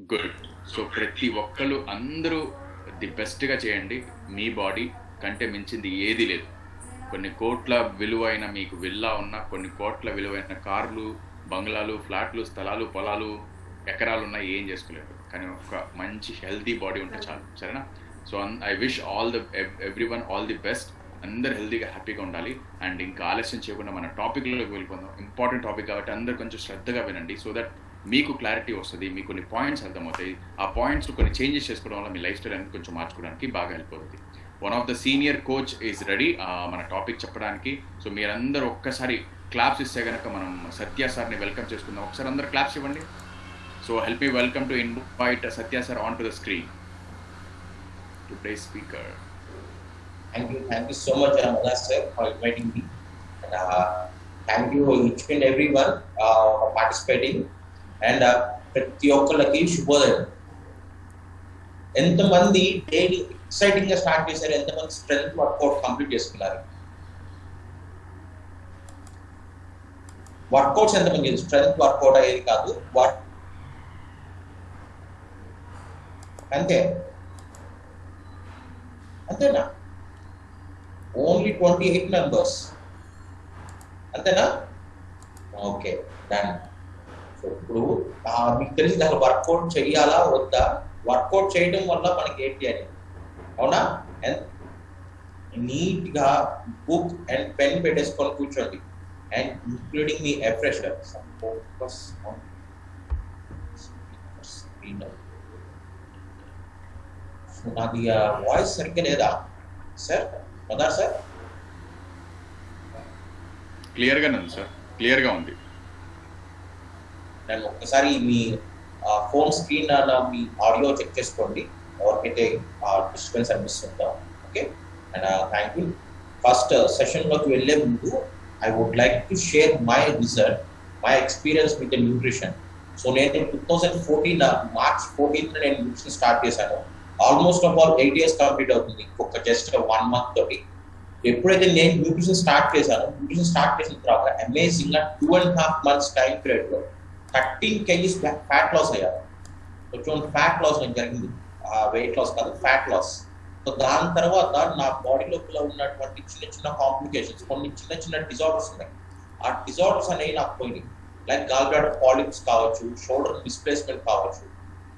Good so ప్రతి ఒక్కళ్ళు అందరూ ది బెస్ట్గా చేయండి. మీ బాడీ కంటే మించింది ఏది లేదు. కొన్ని కోట్ల విలువైన మీకు విల్లా ఉన్న కొన్ని కోట్ల విలువైన కార్లు బంగ్లాలు ఫ్లాట్లు స్థలాలు పొలాలు ఎకరాలు ఉన్నా ఏం చేసుకోలేరు. కానీ ఒక మంచి హెల్తీ బాడీ ఉంటే చాలు. సరేనా? So I wish all the everyone all the best అందరు హెల్తీగా హ్యాపీగా ఉండాలి. అండ్ ఇంకా ఆలస్యం చేయకుండా మన టాపిక్లోకి వెళ్ళిపోదాం. ఇంపార్టెంట్ టాపిక్ కాబట్టి అందరు కొంచెం శ్రద్ధగా వినండి. సో దట్ మీకు క్లారిటీ వస్తుంది మీకు కొన్ని పాయింట్స్ అర్థమవుతాయి. ఆ పాయింట్స్ కొన్ని చేంజెస్ చేసుకోవడం వల్ల మీ లైఫ్ స్టైల్ అనేది కొంచెం మార్చుకోవడానికి బాగా హెల్ప్ అవుతుంది. One of the senior coach is ready మన టాపిక్ చెప్పడానికి. సో మీరందరూ ఒక్కసారి క్లాప్స్ ఇస్తే కనుక మనం సత్య సార్ని వెల్కమ్ చేసుకుందాం. ఒకసారి అందరు క్లాప్స్ ఇవ్వండి. So help me welcome to invite Satya sir on to the screen to play speaker thank you thank you so much Ramana sir, for inviting me. And uh, thank you each and uh, participating. And uh, ప్రతి ఒక్కళ్ళకి శుభోదయం ఎంతమంది daily ఎక్సైటింగ్గా start చేశారు ఎంతమంది strength workout complete చేసుకున్నారు workouts ఎంతమంది strength workout అయ్యేది కాదు వర్క్ అంతే అంతేనా ఓన్లీ ట్వంటీ ఎయిట్ మెంబర్స్ అంతేనా ఓకే డన్ సో ఇప్పుడు మీకు తెలిసి అసలు వర్కౌట్ చేయాలా వద్దా? వర్కౌట్ చేయడం వల్ల మనకి ఏంటి అని. అవునా? నీట్గా బుక్ అండ్ పెన్ పెట్టేసుకొని కూర్చోండి. అండ్ ఇంక్లూడింగ్ మీ ఎఫ్రెషర్ ఫోకస్ నాది వాయిస్ సరిగ్గా లేదా? సార్ మదార్ సార్ క్లియర్గానే ఉంది సార్ క్లియర్గా ఉంది. నన్ను ఒక్కసారి మీ ఫోన్ స్క్రీన్ మీ ఆడియో చెక్ చేసుకోండి. ఎవరికైతే డిస్టర్బెన్స్ అనిపిస్తుందో? Okay and thank you first సెషన్లోకి వెళ్ళే ముందు I would like to share my result my experience with nutrition so నేను two thousand fourteen March fourteenth నేను న్యూట్రిషన్ స్టార్ట్ చేశాను. Almost of all eight years complete అవుతుంది. ఇంకొక just one month తోటి. ఎప్పుడైతే నేను న్యూట్రిషన్ స్టార్ట్ చేశాను న్యూట్రిషన్ స్టార్ట్ చేసిన తర్వాత అమేజింగ్గా two and half months time పీరియడ్లో థర్టీన్ కేజీస్ ఫ్యాట్ లాస్ అయ్యారు కొంచెం ఫ్యాట్ లాస్ నేను జరిగింది? వెయిట్ లాస్ కాదు ఫ్యాట్ లాస్ సో దాని తర్వాత నా బాడీ లోపల ఉన్నటువంటి చిన్న చిన్న కాంప్లికేషన్స్ కొన్ని చిన్న చిన్న డిజార్డర్స్ ఉన్నాయి. ఆ డిజార్డర్స్ అనేవి నాకు పోయినాయి. లైక్ గాల్బ్లాడర్ పాలిప్స్ కావచ్చు షోల్డర్ డిస్ప్లేస్మెంట్ కావచ్చు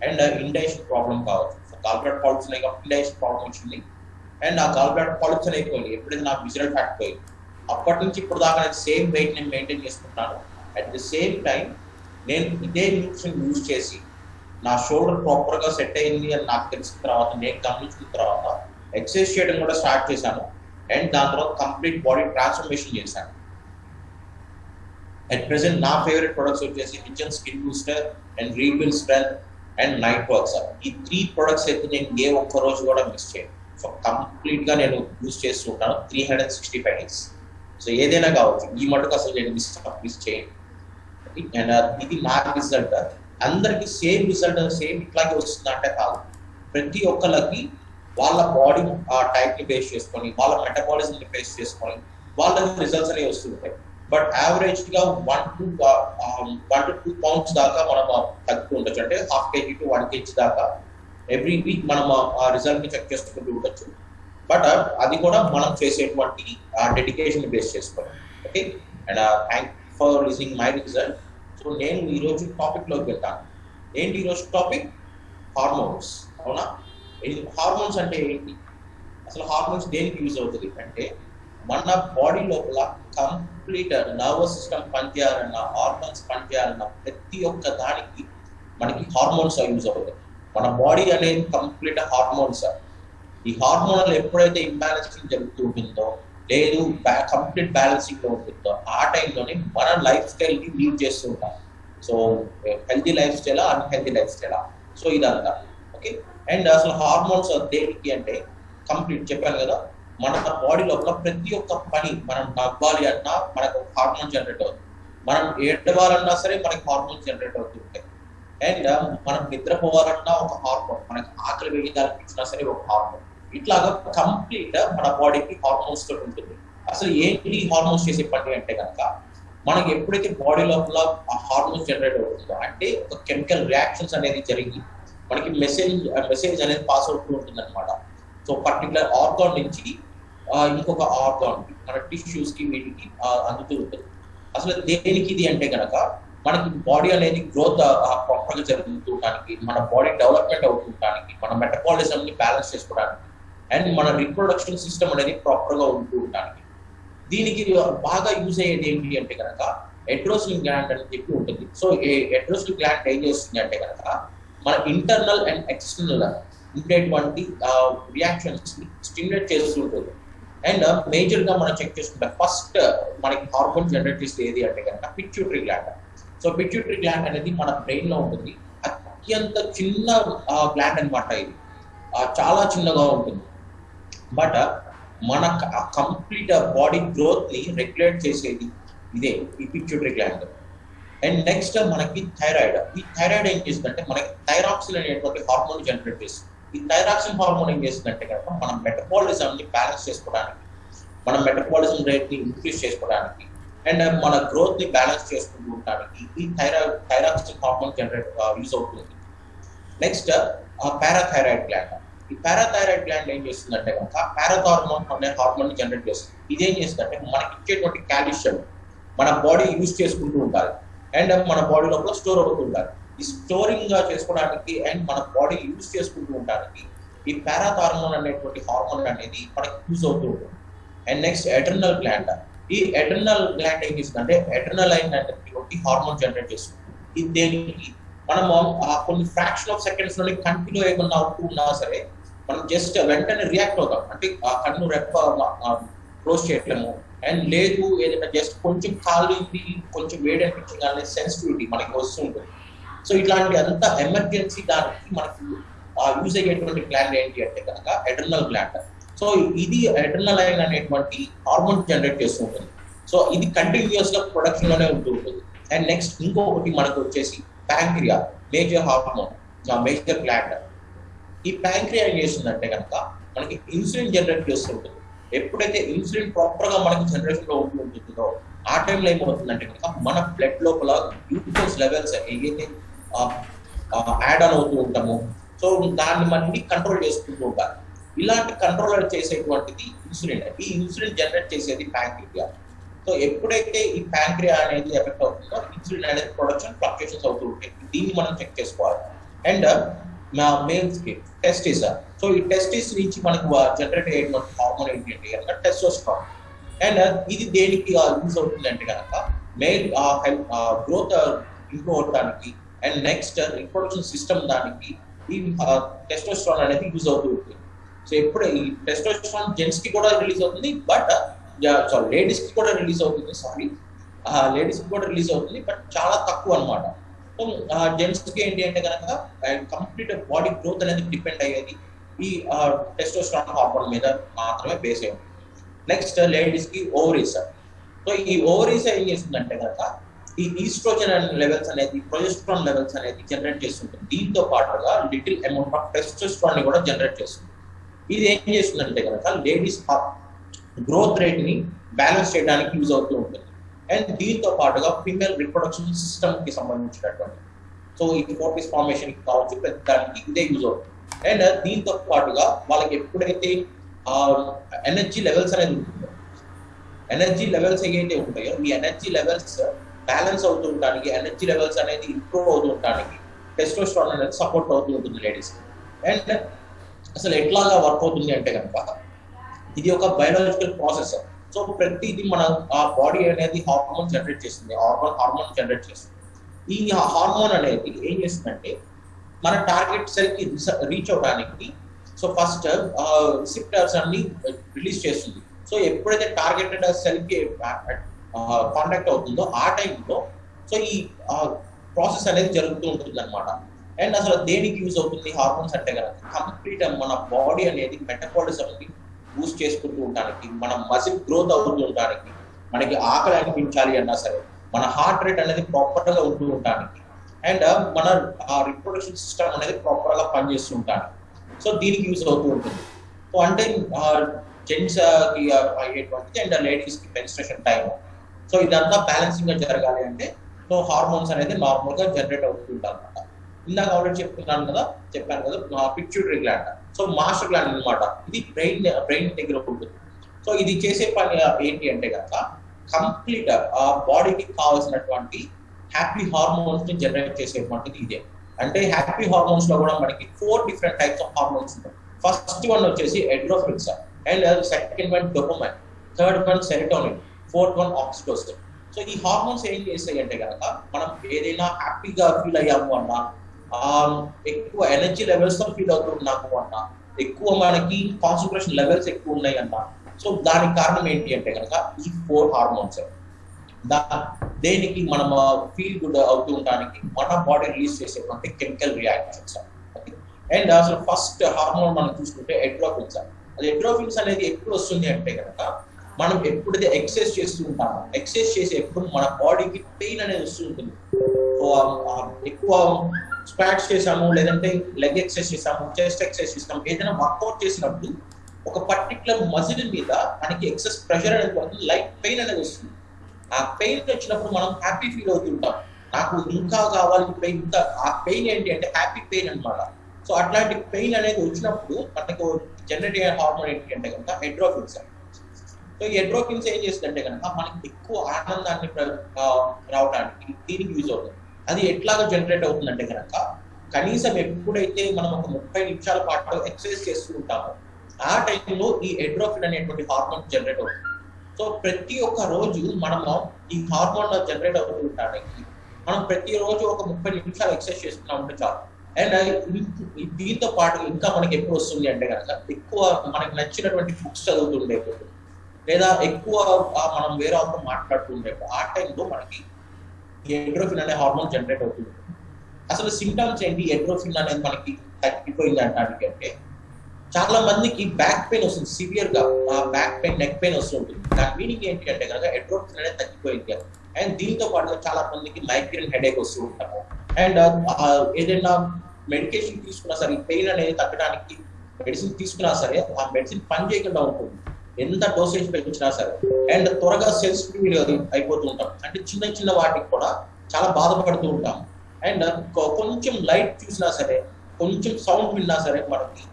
అండ్ ఇండైషన్ ప్రాబ్లం కావచ్చు. సో గాల్బ్లాడర్ పాలిప్స్ ఉన్నాయి కాబట్టి ఇండైషన్ ప్రాబ్లం వచ్చింది. అండ్ ఆ గాల్బ్లాడర్ పాలిప్స్ అనేవి పోయినాయి. ఎప్పుడైతే నాకు విజువల్ ఫ్యాట్ పోయింది. అప్పటి నుంచి ఇప్పుడు దాకా నేను సేమ్ వెయిట్ నేను మెయింటైన్ చేసుకుంటాను అట్ ది సేమ్ టైం నేను ఇదే న్యూట్రిషన్ యూజ్ చేసి నా షోల్డర్ ప్రాపర్గా సెట్ అయింది అని నాకు తెలిసిన తర్వాత నేను గమనించిన తర్వాత ఎక్సర్సైజ్ చేయడం కూడా స్టార్ట్ చేశాను. అండ్ దాని తర్వాత కంప్లీట్ బాడీ ట్రాన్స్ఫర్మేషన్ చేశాను. అట్ ప్రెసెంట్ నా ఫేవరెట్ ప్రొడక్ట్స్ వచ్చేసి kitchen skin booster and rebuild strength and night works ఈ త్రీ ప్రొడక్ట్స్ అయితే నేను ఏ ఒక్క రోజు కూడా మిస్ చేయను. సో కంప్లీట్గా నేను యూజ్ చేస్తుంటాను three hundred sixty five days so ఏదైనా కావచ్చు ఈ మటుకు అసలు నేను మిస్ మిస్ చేయను. అండ్ ఇది నా రిజల్ట్ అందరికి సేమ్ రిజల్ట్ సేమ్ ఇట్లాగే వస్తుందంటే కాదు. ప్రతి ఒక్కళ్ళకి వాళ్ళ బాడీ ఆ టైప్ని బేస్ చేసుకొని వాళ్ళ మెటబాలిజంని బేస్ చేసుకొని వాళ్ళకి రిజల్ట్స్ అనేవి వస్తుంటాయి బట్ యావరేజ్గా one to one to two pounds దాకా మనం uh, తగ్గుతూ ఉండొచ్చు. అంటే half kg to one kg దాకా ఎవ్రీ వీక్ మనం uh, ఆ రిజల్ట్ని చెక్ చేసుకుంటూ ఉండొచ్చు. బట్ uh, అది కూడా మనం చేసేటువంటి డెడికేషన్ బేస్ చేసుకోవాలి. Okay and thank for listening my result. So నేను ఈ రోజు వెళ్తాను. ఏంటి ఈ రోజు టాపిక్ హార్మోన్స్ అవునా? హార్మోన్స్ అంటే ఏంటి? అసలు హార్మోన్స్ దేనికి యూజ్ అవుతుంది? అంటే మన బాడీ లోపల కంప్లీట్ నర్వస్ సిస్టమ్ పనిచేయాలన్న హార్మోన్స్ పనిచేయాలన్న ప్రతి ఒక్క దానికి మనకి హార్మోన్స్ యూజ్ అవుతాయి మన బాడీ అనేది కంప్లీట్ హార్మోన్స్ ఈ హార్మోనల్ ఎప్పుడైతే ఇంబ్యాలెన్స్ జరుగుతూ ఉంటుందో లేదు కంప్లీట్ బ్యాలెన్సింగ్లో ఉంటుందో ఆ టైంలోనే మన లైఫ్ స్టైల్ని లీడ్ చేస్తూ ఉంటాం. సో హెల్తీ లైఫ్ స్టైలా అన్హెల్తీ లైఫ్ స్టైలా సో ఇదంతా. ఓకే అండ్ అసలు హార్మోన్స్ దేనికి అంటే కంప్లీట్ చెప్పాను కదా మన బాడీ లోపల ప్రతి ఒక్క పని మనం నవ్వాలి అన్నా మనకు హార్మోన్ జనరేట్ అవుతుంది. మనం ఏడవాలన్నా సరే మనకి హార్మోన్స్ జనరేట్ అవుతుంటాయి అండ్ మనం నిద్రపోవాలన్నా ఒక హార్మోన్ మనకి ఆకలి వేయాలనిపించినా సరే ఒక హార్మోన్ ఇట్లాగా కంప్లీట్ మన బాడీకి హార్మోన్స్ తోటి ఉంటుంది. అసలు ఏంటి హార్మోన్స్ చేసే పని అంటే కనుక మనకి ఎప్పుడైతే బాడీ లోపల హార్మోన్స్ జనరేట్ అవుతుందో అంటే ఒక కెమికల్ రియాక్షన్స్ అనేది జరిగి మనకి మెసేజ్ మెసేజ్ అనేది పాస్ అవుతూ ఉంటుంది అనమాట సో పర్టికులర్ ఆర్గాన్ నుంచి ఇంకొక ఆర్గాన్ మన టిష్యూస్కి వీటికి అందుతూ ఉంటుంది. అసలు దేనికి ఇది అంటే కనుక మనకి బాడీ అనేది గ్రోత్ ప్రాపర్గా జరుగుతుండడానికి మన బాడీ డెవలప్మెంట్ అవుతుండడానికి మన మెటబాలిజం ని బ్యాలెన్స్ చేసుకోవడానికి అండ్ మన రిప్రొడక్షన్ సిస్టమ్ అనేది ప్రాపర్గా ఉంటూ ఉండడానికి దీనికి బాగా యూజ్ అయ్యేది ఏంటి అంటే కనుక ఎడ్రోసిన్ గ్లాండ్ అని చెప్పి ఉంటుంది. సో ఎడ్రోసిన్ గ్లాండ్ ఏం చేస్తుంది అంటే కనుక మన ఇంటర్నల్ అండ్ ఎక్స్టర్నల్ ఉండేటువంటి రియాక్షన్స్ని స్టిమ్యులేట్ చేస్తూ ఉంటుంది. అండ్ మేజర్ uh, గా మనం చెక్ చేసుకుంటే ఫస్ట్ uh, మనకి హార్మోన్ జనరేట్ చేస్తే ఏది అంటే కనుక pituitary gland so pituitary gland అనేది మన బ్రెయిన్లో ఉంటుంది. అత్యంత చిన్న గ్లాండ్ అనమాట ఇది. చాలా చిన్నగా ఉంటుంది. బట్ మన కంప్లీట్ బాడీ గ్రోత్ని రెగ్యులేట్ చేసేది ఇదే ఈ పిచ్యూటరీ గ్లాండ్ అండ్ నెక్స్ట్ మనకి థైరాయిడ్ ఈ థైరాయిడ్ ఏం చేస్తుందంటే మనకి థైరాక్సిల్ అనేటువంటి హార్మోన్ జనరేట్ చేస్తుంది. ఈ థైరాక్సిన్ హార్మోన్ ఏం చేస్తుందంటే కనుక మన మెటబాలిజం ని బ్యాలెన్స్ చేసుకోవడానికి మన మెటబాలిజం రేట్ని ఇంక్రీజ్ చేసుకోవడానికి అండ్ మన గ్రోత్ని బ్యాలెన్స్ చేసుకుంటూ ఉండడానికి ఈ థైరా థైరాక్సిన్ హార్మోన్ జనరేట్ యూజ్ అవుతుంది. నెక్స్ట్ పారాథైరాయిడ్ గ్లాండ్ ఈ పారాథైరాయిడ్ గ్లాండ్ ఏం చేస్తుందంటే కనుక పారాథార్మోన్ అనే హార్మోన్ జనరేట్ చేస్తుంది. ఇదేం చేస్తుందంటే మనకి ఇచ్చేటువంటి కాల్షియం మన బాడీ యూజ్ చేసుకుంటూ ఉండాలి. అండ్ మన బాడీ లోపల స్టోర్ అవుతూ ఉండాలి. ఈ స్టోరింగ్గా చేసుకోవడానికి అండ్ మన బాడీ యూజ్ చేసుకుంటూ ఉండడానికి ఈ పారాథార్మోన్ అనేటువంటి హార్మోన్ అనేది మనకి యూజ్ అవుతూ ఉంటుంది. అండ్ నెక్స్ట్ ఎటర్నల్ గ్లాండ్ ఈ ఎటర్నల్ గ్లాండ్ ఏం చేస్తుందంటే ఎటర్నల్ అనేటువంటి హార్మోన్ జనరేట్ చేస్తుంది. ఇది దేనికి? మనము ఆ కొన్ని ఫ్రాక్షన్ ఆఫ్ సెకండ్స్లోనే కంటిన్యూ ఏమన్నా అవుతూ ఉన్నా సరే మనం జస్ట్ వెంటనే రియాక్ట్ అవుతాం. అంటే ఆ కన్ను రెప్ప క్లోజ్ చేయట్లేము అండ్ లేదు ఏదైనా జస్ట్ కొంచెం కాలింది కొంచెం వేడి అనిపించింది అనే సెన్సిటివిటీ మనకి వస్తుంటుంది సో ఇట్లాంటి అంత ఎమర్జెన్సీ దానికి మనకి యూజ్ అయ్యేటువంటి గ్లాండ్ ఏంటి అంటే కనుక ఎడర్నల్ గ్లాండ్ సో ఇది ఎడర్నల్ అయిన అనేటువంటి హార్మోన్ జనరేట్ చేస్తూ ఉంటుంది. సో ఇది కంటిన్యూస్గా ప్రొడక్షన్లోనే ఉంటూ ఉంటుంది. అండ్ నెక్స్ట్ ఇంకొకటి మనకు వచ్చేసి pancreas major hormone major gland ఈ ప్యాంక్రియా చేస్తుందంటే కనుక మనకి ఇన్సులిన్ జనరేట్ చేస్తుంటుంది ఎప్పుడైతే ఇన్సులిన్ ప్రాపర్గా మనకి జనరేషన్లో ఉంటుందో ఆ టైంలో ఏమవుతుందంటే కనుక మన బ్లడ్ లోపల గ్లూకోజ్ లెవెల్స్ ఏదైతే యాడ్ ఆన్ అవుతూ ఉంటాము సో దాన్ని మనకి కంట్రోల్ చేసుకుంటూ ఉంటారు. ఇలాంటి కంట్రోల్ చేసేటువంటిది ఇన్సులిన్. ఈ ఇన్సులిన్ జనరేట్ చేసేది ప్యాంక్రియా. సో ఎప్పుడైతే ఈ ప్యాంక్రియా అనేది ఎఫెక్ట్ అవుతుందో ఇన్సులిన్ అనేది ప్రొడక్షన్ ఫ్లక్చుయేషన్స్ అవుతూ ఉంటాయి. దీన్ని మనం చెక్ చేసుకోవాలి. అండ్ మా మేల్స్కి టెస్టిస్ సో ఈ టెస్టిస్ నుంచి మనకు జనరేట్ అయ్యేటువంటి హార్మోన్ ఏంటి కనుక టెస్టోస్ట్రాన్ అండ్ ఇది దేనికి యూజ్ అవుతుంది అంటే కనుక మెయిల్ గ్రోత్ ఇంప్రూవ్ అవడానికి అండ్ నెక్స్ట్ రిప్రొడక్షన్ సిస్టమ్ దానికి ఈ టెస్టోస్ట్రాన్ అనేది యూజ్ అవుతూ ఉంటుంది. సో ఎప్పుడు ఈ టెస్టోస్ట్రాన్ జెంట్స్కి కూడా రిలీజ్ అవుతుంది బట్ సారీ లేడీస్కి కూడా రిలీజ్ అవుతుంది సారీ లేడీస్కి కూడా రిలీజ్ అవుతుంది బట్ చాలా తక్కువ అనమాట సో జెంట్స్కి ఏంటి అంటే కనుక కంప్లీట్ బాడీ గ్రోత్ అనేది డిపెండ్ అయ్యేది ఈ టెస్టోస్ట్రాన్ హార్మోన్ మీద మాత్రమే బేస్ అయ్యి నెక్స్ట్ లేడీస్కి ఓవరీస్ సో ఈ ఓవరీస్ ఏం చేస్తుందంటే కనుక ఈ ఈస్ట్రోజన్ లెవెల్స్ అనేది ప్రొజెస్ట్రాన్ లెవెల్స్ అనేది జనరేట్ చేస్తుంటుంది. దీంతో పాటుగా లిటిల్ అమౌంట్ ఆఫ్ టెస్టోస్ట్రాన్ని కూడా జనరేట్ చేస్తుంది. ఇది ఏం చేస్తుందంటే కనుక లేడీస్ గ్రోత్ రేట్ని బ్యాలెన్స్ చేయడానికి యూజ్ అవుతూ ఉంటుంది. అండ్ దీంతో పాటుగా ఫీమేల్ రిప్రొడక్షన్ సిస్టమ్కి సంబంధించినటువంటి. సో ఈ ఫోర్టీస్ ఫార్మేషన్కి కావచ్చు ప్రతి దానికి ఇదే యూజ్ అవుతుంది. అండ్ దీంతో పాటుగా వాళ్ళకి ఎప్పుడైతే ఎనర్జీ లెవెల్స్ అనేది ఉంటుందో ఎనర్జీ లెవెల్స్ ఏవైతే ఉంటాయో ఈ ఎనర్జీ లెవెల్స్ బ్యాలెన్స్ అవుతూ ఉండడానికి ఎనర్జీ లెవెల్స్ అనేది ఇంప్రూవ్ అవుతూ ఉండడానికి టెస్టోస్ట్రాన్ అనేది సపోర్ట్ అవుతూ ఉంటుంది లేడీస్. అండ్ అసలు ఎట్లాగా వర్క్ అవుతుంది అంటే కనుక ఇది ఒక బయోలాజికల్ ప్రాసెస్. సో ప్రతిది మన ఆ బాడీ అనేది హార్మోన్ జనరేట్ చేస్తుంది. హార్మోన్ హార్మోన్ జనరేట్ చేస్తుంది. ఈ హార్మోన్ అనేది ఏం చేస్తుందంటే మన టార్గెట్ సెల్కి రీచ్ అవడానికి సో ఫస్ట్ రిసిప్టర్స్ అన్ని రిలీజ్ చేస్తుంది. సో ఎప్పుడైతే టార్గెటెడ్ సెల్కి కాంటాక్ట్ అవుతుందో ఆ టైంలో సో ఈ ప్రాసెస్ అనేది జరుగుతూ ఉంటుంది అనమాట అండ్ అసలు దేనికి యూజ్ అవుతుంది హార్మోన్స్ అంటే కనుక కంప్లీట్ మన బాడీ అనేది మెటబాలిజం బూస్ట్ చేసుకుంటూ ఉండడానికి మన మసిల్ గ్రోత్ అవుతూ ఉండడానికి మనకి ఆకలి అనిపించాలి అన్నా సరే మన హార్ట్ రేట్ అనేది ప్రాపర్గా ఉంటూ ఉండడానికి అండ్ uh, మన రిప్రొడక్షన్ సిస్టమ్ అనేది ప్రాపర్గా పనిచేస్తూ ఉండడానికి సో దీనికి యూజ్ అవుతూ ఉంటుంది. సో అంటే జెంట్స్ uh, కి uh, అయ్యేటువంటిది అండ్ లేడీస్కి మెన్స్ట్రేషన్ టైం సో ఇదంతా బ్యాలెన్సింగ్గా జరగాలి అంటే సో హార్మోన్స్ అనేది నార్మల్గా జనరేట్ అవుతుంటారు అనమాట ఇందాక ఆల్రెడీ చెప్తున్నాను కదా చెప్పాను కదా pituitary gland so master gland అన్నమాట. ఇది బ్రెయిన్ బ్రెయిన్ దగ్గర ఉంటుంది. సో ఇది చేసే పని ఏంటి అంటే కనుక కంప్లీట్ ఆ బాడీకి కావాల్సినటువంటి హ్యాపీ హార్మోన్స్ని జనరేట్ చేసేటువంటిది ఇదే. అంటే హ్యాపీ హార్మోన్స్లో కూడా మనకి four different types of hormones ఉంటాయి. ఫస్ట్ వన్ వచ్చేసి endorphins and second one dopamine third one serotonin fourth one oxytocin so ఈ హార్మోన్స్ ఏం చేస్తాయి అంటే కనుక మనం ఏదైనా హ్యాపీగా ఫీల్ అయ్యాము అన్నా ఎక్కువ ఎనర్జీ లెవెల్స్తో ఫీల్ అవుతున్నాము అన్న. ఎక్కువ మనకి కాన్సన్ట్రేషన్ లెవెల్స్ ఎక్కువ ఉన్నాయి అన్న. సో దానికి కారణం ఏంటి అంటే కనుక ఈ ఫోర్ హార్మోన్స్ దా దేనికి మనం ఫీల్ గుడ్ అవుతూ ఉండడానికి మన బాడీ రిలీజ్ చేసేటువంటి కెమికల్ రియాక్షన్స్ అండ్ అసలు ఫస్ట్ హార్మోన్ మనం చూసుకుంటే ఎడ్రోఫిన్స్ అది ఎడ్రోఫిన్స్ అనేది ఎప్పుడు వస్తుంది అంటే కనుక మనం ఎప్పుడైతే ఎక్సర్సైజ్ చేస్తూ ఉంటామో ఎక్సర్సైజ్ చేసేప్పుడు మన బాడీకి పెయిన్ అనేది వస్తుంటుంది సో ఎక్కువ స్క్వాట్స్ చేసాము లేదంటే లెగ్ ఎక్సైజ్ చేసాము చెస్ట్ ఎక్సర్సైజ్ చేసాము ఏదైనా వర్కౌట్ చేసినప్పుడు ఒక పర్టికులర్ మజిల్ మీద మనకి ఎక్సెస్ ప్రెషర్ అనేది పడుతుంది లైట్ పెయిన్ అనేది వస్తుంది. ఆ పెయిన్ వచ్చినప్పుడు మనం హ్యాపీ ఫీల్ అవుతుంటాం. నాకు ఇంకా కావాలి పెయిన్ ఇంకా ఆ పెయిన్ ఏంటి అంటే హ్యాపీ పెయిన్ అన్నమాట. సో అట్లాంటి పెయిన్ అనేది వచ్చినప్పుడు మనకు జనరేట్ అయ్యే హార్మోన్ ఏంటి అంటే కనుక హెడ్రోఫిన్స్ సో ఈ హెడ్రోఫిన్స్ ఏం చేస్తుందంటే కనుక మనకి ఎక్కువ ఆనందాన్ని ప్ర- రావడానికి దీనికి యూజ్ అవుతుంది. అది ఎట్లాగా జనరేట్ అవుతుందంటే కనుక కనీసం ఎప్పుడైతే మనం ఒక ముప్పై నిమిషాల పాటు ఎక్సర్సైజ్ చేస్తూ ఉంటామో ఆ టైంలో ఈ ఎడ్రోఫిన్ అనేటువంటి హార్మోన్ జనరేట్ అవుతుంది. సో ప్రతి ఒక్క రోజు మనము ఈ హార్మోన్ జనరేట్ అవుతూ ఉండడానికి మనం ప్రతి రోజు ఒక ముప్పై నిమిషాలు ఎక్సర్సైజ్ చేస్తున్నాం అంటే చాలు. అండ్ దీంతో పాటు ఇంకా మనకి ఎప్పుడు వస్తుంది అంటే కనుక ఎక్కువ మనకి నచ్చినటువంటి బుక్స్ చదువుతుండేప్పుడు లేదా ఎక్కువ మనం వేరే వాళ్ళతో మాట్లాడుతూ ఆ టైంలో మనకి ఎండ్రోఫిన్ అనే హార్మోన్ జనరేట్ అవుతుంది. అసలు సిమ్టమ్స్ ఏంటి? ఎండ్రోఫిన్ అనేది మనకి తగ్గిపోయింది అంటానికి అంటే చాలా మందికి బ్యాక్ పెయిన్ వస్తుంది సివియర్గా. బ్యాక్ పెయిన్ నెక్ పెయిన్ వస్తుంటుంది దాని మీనింగ్ ఏంటి అంటే కనుక ఎండ్రోఫిన్ అనేది తగ్గిపోయింది. అండ్ దీంతో పాటు చాలా మందికి మైగ్రేన్ హెడేక్ వస్తూ ఉంటాము. అండ్ uh, ఏదైనా మెడికేషన్ తీసుకున్నా సరే పెయిన్ అనేది తగ్గడానికి మెడిసిన్ తీసుకున్నా సరే ఆ మెడిసిన్ పని చేయకుండా ఉంటుంది. ఎంత డోసేజ్ పెంచినా సరే అండ్ త్వరగా సెన్సిటివ్ అయిపోతూ ఉంటాం. అంటే చిన్న చిన్న వాటికి కూడా చాలా బాధపడుతూ ఉంటాం. అండ్ కొంచెం లైట్ చూసినా సరే కొంచెం సౌండ్ విన్నా సరే మనకి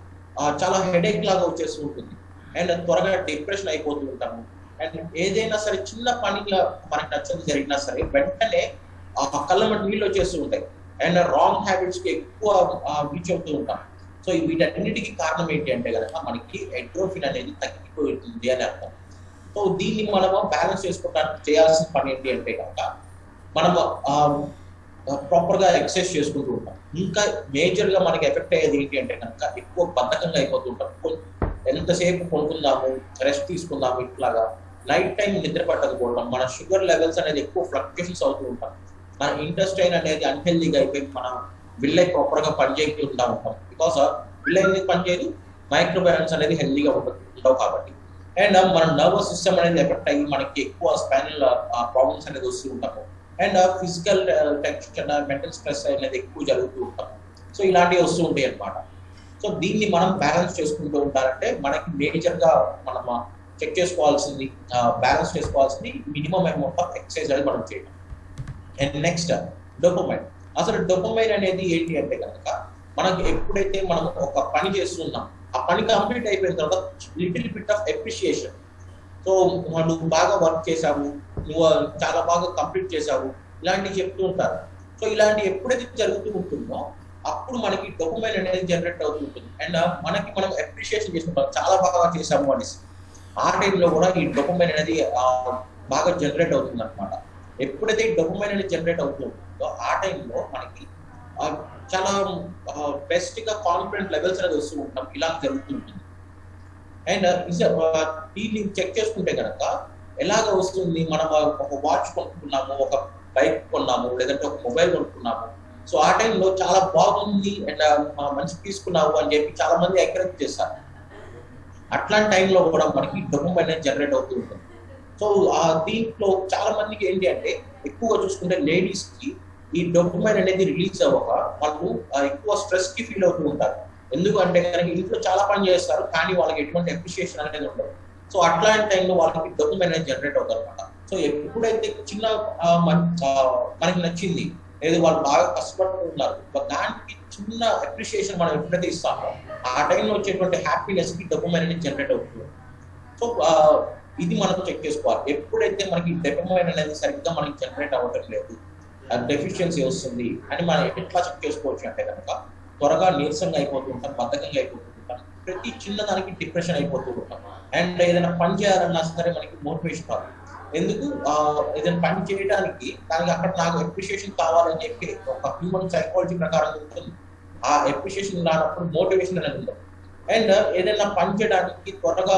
చాలా హెడేక్ లాగా వచ్చేస్తూ ఉంటుంది. అండ్ త్వరగా డిప్రెషన్ అయిపోతూ ఉంటాము. అండ్ ఏదైనా సరే చిన్న పనిగా మనకి నచ్చని జరిగినా సరే వెంటనే ఆ కళ్ళ మట్టి నీళ్ళు వచ్చేస్తూ ఉంటాయి. అండ్ రాంగ్ హ్యాబిట్స్కి ఎక్కువ రీచ్ అవుతూ ఉంటాం. సో వీటన్నిటికీ కారణం ఏంటి అంటే కనుక మనకి ఎండ్రోఫిన్ అనేది తగ్గిపోతుంది అని అర్థం. సో దీన్ని మనము బ్యాలెన్స్ చేసుకోవడానికి చేయాల్సిన పని ఏంటి అంటే కనుక మనము ప్రాపర్గా ఎక్సర్సైజ్ చేసుకుంటూ ఉంటాం. ఇంకా మేజర్గా మనకి ఎఫెక్ట్ అయ్యేది ఏంటి అంటే కనుక ఎక్కువ బద్ధకంగా అయిపోతూ ఉంటాం. ఎంతసేపు కొనుక్కుందాము రెస్ట్ తీసుకుందాము ఇట్లాగా. నైట్ టైం నిద్ర పట్టకపోవడం మన షుగర్ లెవెల్స్ అనేది ఎక్కువ ఫ్లక్చుయేషన్స్ అవుతూ ఉంటాం. మన ఇంటెస్టైన్ అనేది అన్హెల్దీగా అయిపోయి మన విల్లై ప్రాపర్గా పనిచేయకుండా ఉంటాం బికాస్ విల్లై అనేది పనిచేయదు? మైక్రో బ్యాలెన్స్ అనేది హెల్దీగా ఉంటుంది ఉండవు కాబట్టి. అండ్ మన నర్వస్ సిస్టమ్ అనేది ఎఫెక్ట్ అయ్యి మనకి ఎక్కువ స్పైనల్ ప్రాబ్లమ్స్ అనేది వస్తూ ఉంటాము. And physical tension mental stress అనేది ఎక్కువ జరుగుతూ ఉంటాం సో ఇలాంటివి వస్తూ ఉంటాయి అన్నమాట. సో దీన్ని మనం బ్యాలెన్స్ చేసుకుంటూ ఉంటారంటే మనకి మేజర్గా మనం చెక్ చేసుకోవాల్సింది బ్యాలెన్స్ చేసుకోవాల్సింది మినిమం అమౌంట్ ఆఫ్ ఎక్సర్సైజ్ అనేది మనం చేయడం అండ్ నెక్స్ట్ డొపమైన్ అసలు డొపమైన్ అనేది ఏంటి అంటే కనుక మనకి ఎప్పుడైతే మనం ఒక పని చేస్తున్నాం ఆ పని కంప్లీట్ అయిపోయిన తర్వాత little bit of appreciation so నువ్వు బాగా వర్క్ చేసావు నువ్వు చాలా బాగా కంప్లీట్ చేసావు ఇలాంటివి చెప్తూ ఉంటారు. సో ఇలాంటి ఎప్పుడైతే జరుగుతూ ఉంటుందో అప్పుడు మనకి డొపమైన్ అనేది జనరేట్ అవుతూ ఉంటుంది. అండ్ మనకి మనం అప్రిషియేషన్ చేసుకుంటాం చాలా బాగా చేసాము అనేసి. ఆ టైంలో కూడా ఈ డొపమైన్ అనేది బాగా జనరేట్ అవుతుంది అనమాట ఎప్పుడైతే ఈ డొపమైన్ అనేది జనరేట్ అవుతూ ఉంటుందో ఆ టైంలో మనకి చాలా బెస్ట్గా కాన్ఫిడెంట్ లెవెల్స్ అనేది వస్తూ ఉంటాం ఇలా జరుగుతూ ఉంటుంది అండ్ uh, దీన్ని చెక్ చేసుకుంటే కనుక ఎలాగ వస్తుంది? మనం ఒక వాచ్ కొనుక్కున్నాము ఒక బైక్ కొన్నాము లేదంటే ఒక మొబైల్ కొనుక్కున్నాము. సో ఆ టైంలో చాలా బాగుంది అండ్ uh, మంచి తీసుకున్నావు అని చెప్పి చాలా మంది ఎంకరేజ్ చేస్తారు. అట్లాంటి టైంలో కూడా మనకి డబ్బు అనేది జనరేట్ అవుతూ ఉంటుంది. సో దీంట్లో చాలా మందికి ఏంటి అంటే ఎక్కువగా చూసుకుంటే లేడీస్కి ఈ డొపమైన్ అనేది రిలీజ్ అవ్వక వాళ్ళు ఎక్కువ స్ట్రెస్కి ఫీల్ అవుతూ ఉంటారు. ఎందుకంటే కనుక ఇంట్లో చాలా పని చేస్తారు కానీ వాళ్ళకి ఎటువంటి అప్రిషియేషన్ అనేది ఉండదు. సో అట్లాంటి టైంలో వాళ్ళకి డొపమైన్ అనేది జనరేట్ అవుతుంది అనమాట సో ఎప్పుడైతే చిన్న మనకి నచ్చింది లేదు వాళ్ళు బాగా కష్టపడుతున్నారు దానికి చిన్న అప్రిషియేషన్ మనం ఎప్పుడైతే ఇస్తామో ఆ టైంలో వచ్చేటువంటి హ్యాపీనెస్కి డొపమైన్ అనేది జనరేట్ అవుతుంది. సో ఇది మనం చెక్ చేసుకోవాలి. ఎప్పుడైతే మనకి డెపమైన్ అనేది సరిగ్గా మనకి జనరేట్ అవ్వటం లేదు డెఫిషియన్సీ వస్తుంది అని మనం ఎట్లా చెక్ చేసుకోవచ్చు అంటే కనుక త్వరగా నీరసంగా అయిపోతూ ఉంటాం బద్ధకంగా అయిపోతూ ఉంటాం. ప్రతి చిన్నదానికి డిప్రెషన్ అయిపోతూ ఉంటాం. అండ్ ఏదైనా పని చేయాలన్నా సరే మనకి మోటివేషన్ రాదు. ఎందుకు? ఏదైనా పని చేయడానికి దానికి అక్కడ నాకు అప్రిషియేషన్ కావాలని చెప్పి ఒక హ్యూమన్ సైకాలజీ ప్రకారం ఉంటుంది ఆ అప్రిషియేషన్ రానప్పుడు మోటివేషన్ అనేది ఉండదు. అండ్ ఏదైనా పని చేయడానికి త్వరగా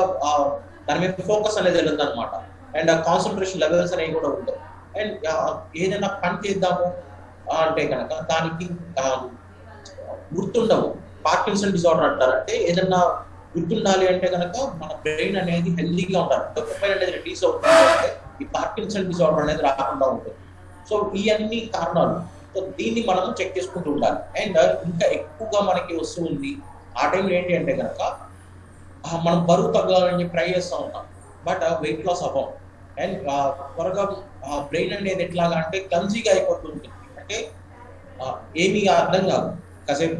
దాని మీద ఫోకస్ అనేది వెళ్ళదు అనమాట అండ్ కాన్సన్ట్రేషన్ లెవెల్స్ అనేవి కూడా ఉండవు. అండ్ uh, ఏదైనా పని చేద్దాము అంటే కనుక దానికి గుర్తుండవు. పార్కిన్సన్ డిజార్డర్ అంటారు. అంటే ఏదన్నా గుర్తుండాలి అంటే కనుక మన బ్రెయిన్ అనేది హెల్దీగా ఉండాలి. డొపమైన్ అనేది రిలీజ్ అవుతుంది ఈ పార్కిన్సన్ డిజార్డర్ అనేది రాకుండా ఉంటుంది. సో ఇవన్నీ కారణాలు. సో దీన్ని మనం చెక్ చేసుకుంటూ ఉండాలి. అండ్ uh, ఇంకా ఎక్కువగా మనకి వస్తూ ఉంది. ఆ టైంలో ఏంటి అంటే కనుక మనం బరువు తగ్గాలని ట్రై చేస్తూ ఉంటాం బట్ వెయిట్ లాస్ అవ్వం. త్వరగా బ్రెయిన్ uh, uh, అనేది ఎట్లాగా అంటే క్లమ్జీగా అయిపోతూ ఉంటుంది అంటే ఏమీ అర్థం కాదు. కాసేపు.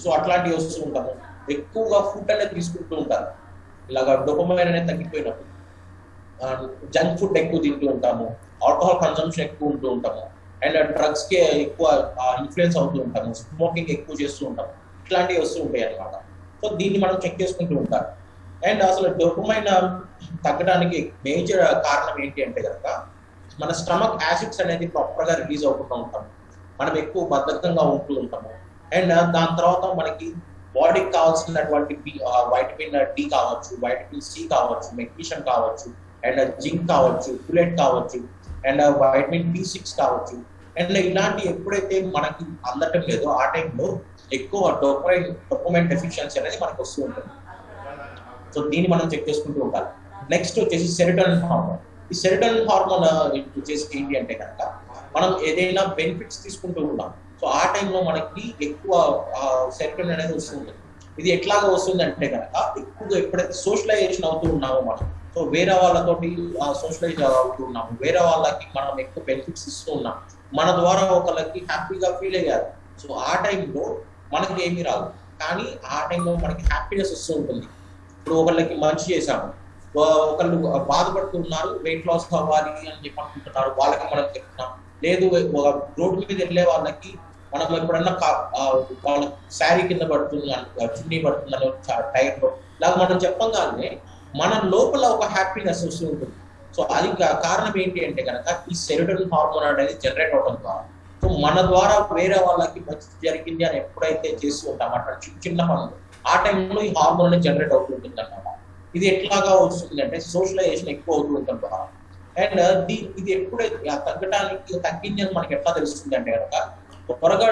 సో అట్లాంటివి వస్తూ ఉంటాము. ఎక్కువగా ఫుడ్ అనేది తీసుకుంటూ ఉంటారు ఇలాగా డొపమైన్ అనేది తగ్గిపోయినప్పుడు. జంక్ ఫుడ్ ఎక్కువ తింటూ ఉంటాము. ఆల్కహాల్ కన్సంప్షన్ ఎక్కువ ఉంటూ ఉంటాము. అండ్ డ్రగ్స్కి ఎక్కువ ఇన్ఫ్లుయెన్స్ అవుతూ ఉంటాము. స్మోకింగ్ ఎక్కువ చేస్తూ ఉంటాము. ఇట్లాంటివి వస్తూ ఉంటాయి అన్నమాట. సో దీన్ని మనం చెక్ చేసుకుంటూ ఉంటాం అండ్ అసలు డొపమైన్ తగ్గడానికి మేజర్ కారణం ఏంటి అంటే కనుక మన స్టమక్ యాసిడ్స్ అనేది ప్రాపర్గా రిలీజ్ అవ్వకుండా ఉంటాము. మనం ఎక్కువ బద్ధకంగా ఉంటూ ఉంటాము. అండ్ దాని తర్వాత మనకి బాడీకి కావాల్సినటువంటి వైటమిన్ డి కావచ్చు వైటమిన్ సి కావచ్చు మెగ్నీషియం కావచ్చు అండ్ జింక్ కావచ్చు బుల్లెట్ కావచ్చు అండ్ వైటమిన్ బి సిక్స్ కావచ్చు. అండ్ ఇలాంటి ఎప్పుడైతే మనకి అందటం లేదో ఆ టైంలో ఎక్కువ డొపమైన్ డొపమైన్ డెఫిషియన్సీ అనేది మనకు వస్తూ ఉంటుంది. సో దీన్ని మనం చెక్ చేసుకుంటూ ఉండాలి నెక్స్ట్ వచ్చేసి సెరిటోనిన్ హార్మోన్ ఈ సెరిటోనిన్ హార్మోన్ వచ్చేసి ఏంటి అంటే కనుక మనం ఏదైనా బెనిఫిట్స్ తీసుకుంటూ ఉన్నాం. సో ఆ టైంలో మనకి ఎక్కువ సెరిటోనిన్ అనేది వస్తుంది. ఇది ఎట్లాగా వస్తుంది అంటే కనుక ఎక్కువగా ఎప్పుడైతే సోషలైజేషన్ అవుతూ ఉన్నామో మనం సో వేరే వాళ్ళతోటి సోషలైజ్ అవుతూ ఉన్నాము. వేరే వాళ్ళకి మనం ఎక్కువ బెనిఫిట్స్ ఇస్తూ ఉన్నాం. మన ద్వారా ఒకళ్ళకి హ్యాపీగా ఫీల్ అయ్యారు. సో ఆ టైంలో మనకి ఏమీ రాదు. కానీ ఆ టైంలో మనకి హ్యాపీనెస్ వస్తూ ఉంటుంది. ఇప్పుడు ఒకళ్ళకి మంచి చేశాము. ఒకళ్ళు బాధపడుతున్నారు వెయిట్ లాస్ కావాలి అని చెప్పి అనుకుంటున్నారు వాళ్ళకి మనం చెప్తున్నాం. లేదు రోడ్ మీద వెళ్ళే వాళ్ళకి మనం ఎప్పుడన్నా కా- వాళ్ళ శారీ కింద పడుతుంది అని చున్నీ పడుతుందని టైర్లో ఇలా మనం చెప్పగానే మన లోపల ఒక హ్యాపీనెస్ వస్తూ ఉంటుంది. సో అది కారణం ఏంటి అంటే కనుక ఈ సెరోటోనిన్ హార్మోన్ అనేది జనరేట్ అవడం ద్వారా. సో మన ద్వారా వేరే వాళ్ళకి మంచి జరిగింది అని ఎప్పుడైతే చేస్తూ ఉంటాం అట్లా చిన్న చిన్న పనులు ఆ టైంలో ఈ హార్మోన్ అనేది జనరేట్ అవుతూ ఉంటుంది అన్నమాట ఇది ఎట్లాగా వస్తుంది అంటే సోషలైజేషన్ ఎక్కువ అవుతూ ఉంటుంది ద్వారా అండ్ uh, ఇది ఎప్పుడైతే తగ్గడానికి తగ్గింది అని మనకి ఎట్లా తెలుస్తుంది అంటే కనుక త్వరగా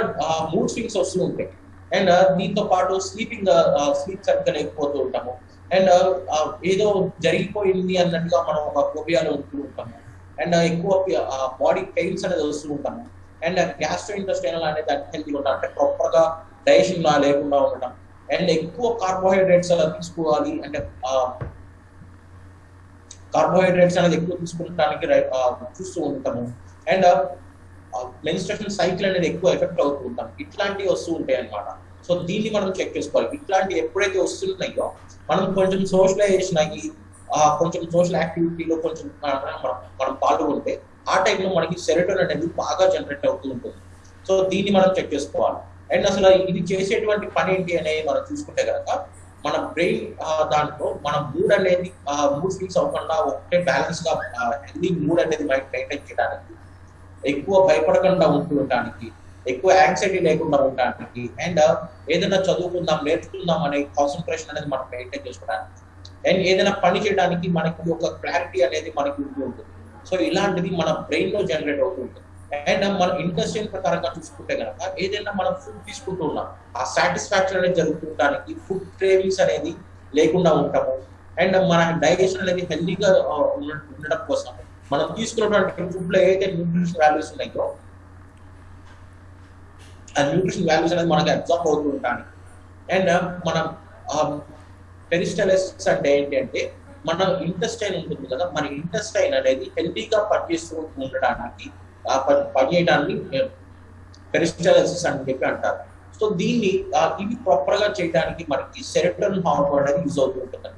మూడ్ స్వింగ్స్ వస్తూ ఉంటాయి. అండ్ uh, దీంతో పాటు స్లీపింగ్ స్లీప్ uh, సరిగ్గా లేకపోతూ ఉంటాము. అండ్ ఏదో జరిగిపోయింది అన్నట్టుగా మనం ఒక ఫోబియాలో ఉంటూ ఉంటాము. అండ్ ఎక్కువ బాడీ పెయిన్స్ అనేది వస్తూ ఉంటాము. అండ్ గ్యాస్ట్రో ఇంటెస్టైనల్ అనేది అన్హెల్తీగా ఉంటాం. అంటే ప్రాపర్గా డైజెషన్ లా లేకుండా ఉండటం. అండ్ ఎక్కువ కార్బోహైడ్రేట్స్ తీసుకోవాలి. అంటే కార్బోహైడ్రేట్స్ అనేది ఎక్కువ తీసుకుంటానికి చూస్తూ ఉంటాము. అండ్ మెన్స్ట్రేషన్ సైకిల్ అనేది ఎక్కువ ఎఫెక్ట్ అవుతూ ఉంటాం. ఇట్లాంటివి వస్తూ ఉంటాయి అన్నమాట సో దీన్ని మనం చెక్ చేసుకోవాలి. ఇట్లాంటివి ఎప్పుడైతే వస్తున్నాయో మనం కొంచెం సోషలైజేషన్ అయ్యి కొంచెం సోషల్ యాక్టివిటీలో కొంచెం మనం మనం పాల్గొంటే ఆ టైంలో మనకి సెరటోన్ అనేది బాగా జనరేట్ అవుతూ ఉంటుంది. సో దీన్ని మనం చెక్ చేసుకోవాలి. అండ్ అసలు ఇది చేసేటువంటి పని ఏంటి అనేది మనం చూసుకుంటే కనుక మన బ్రెయిన్ దాంట్లో మన మూడ్ అనేది మూడ్ స్వింగ్స్ అవ్వకుండా ఒకటే బ్యాలెన్స్గా హెల్దీ మూడ్ అనేది మెయింటైన్ చేయడానికి ఎక్కువ భయపడకుండా ఉంటూ ఉండడానికి ఎక్కువ యాంగ్జైటీ లేకుండా ఉండడానికి అండ్ ఏదైనా చదువుకుందాం నేర్చుకుందాం అనే కాన్సన్ట్రేషన్ అనేది మనం మెయింటైన్ చేసుకోవడానికి అండ్ ఏదైనా పని చేయడానికి మనకి ఒక క్లారిటీ అనేది మనకి ఉంటూ ఉంటుంది. సో ఇలాంటిది మన బ్రెయిన్లో జనరేట్ అవుతూ ఉంటుంది. అండ్ మన ఇండస్ట్రియల్ ప్రకారంగా చూసుకుంటే కనుక ఏదైనా మనం ఫుడ్ తీసుకుంటున్నాం ఆ సాటిస్ఫాక్షన్ అనేది జరుగుతుండడానికి ఫుడ్ క్రేవింగ్స్ అనేది లేకుండా ఉంటాము అండ్ మన డైజెషన్ అనేది హెల్దీగా ఉండడం కోసం మనం తీసుకున్నటువంటి ఫుడ్లో ఏదైతే న్యూట్రిషన్ వాల్యూస్ ఉన్నాయో ఆ న్యూట్రిషన్ వాల్యూస్ అనేది మనకి అబ్జర్వ్ అవుతూ ఉంటాను అండ్ మనం పెరిస్టలైసిస్ అంటే ఏంటంటే మన ఇంటెస్టైన్ ఉంటుంది కదా మన ఇంటెస్టైన్ అనేది హెల్తీగా పనిచేస్తూ ఉండడానికి ఆ పని పనిచేయడాన్ని పెరిస్టాలసిస్ అని చెప్పి అంటారు. సో దీన్ని ఇవి ప్రాపర్గా చేయడానికి మనకి సెరెటన్ హార్మోన్ అనేది యూజ్ అవుతూ ఉంటుంది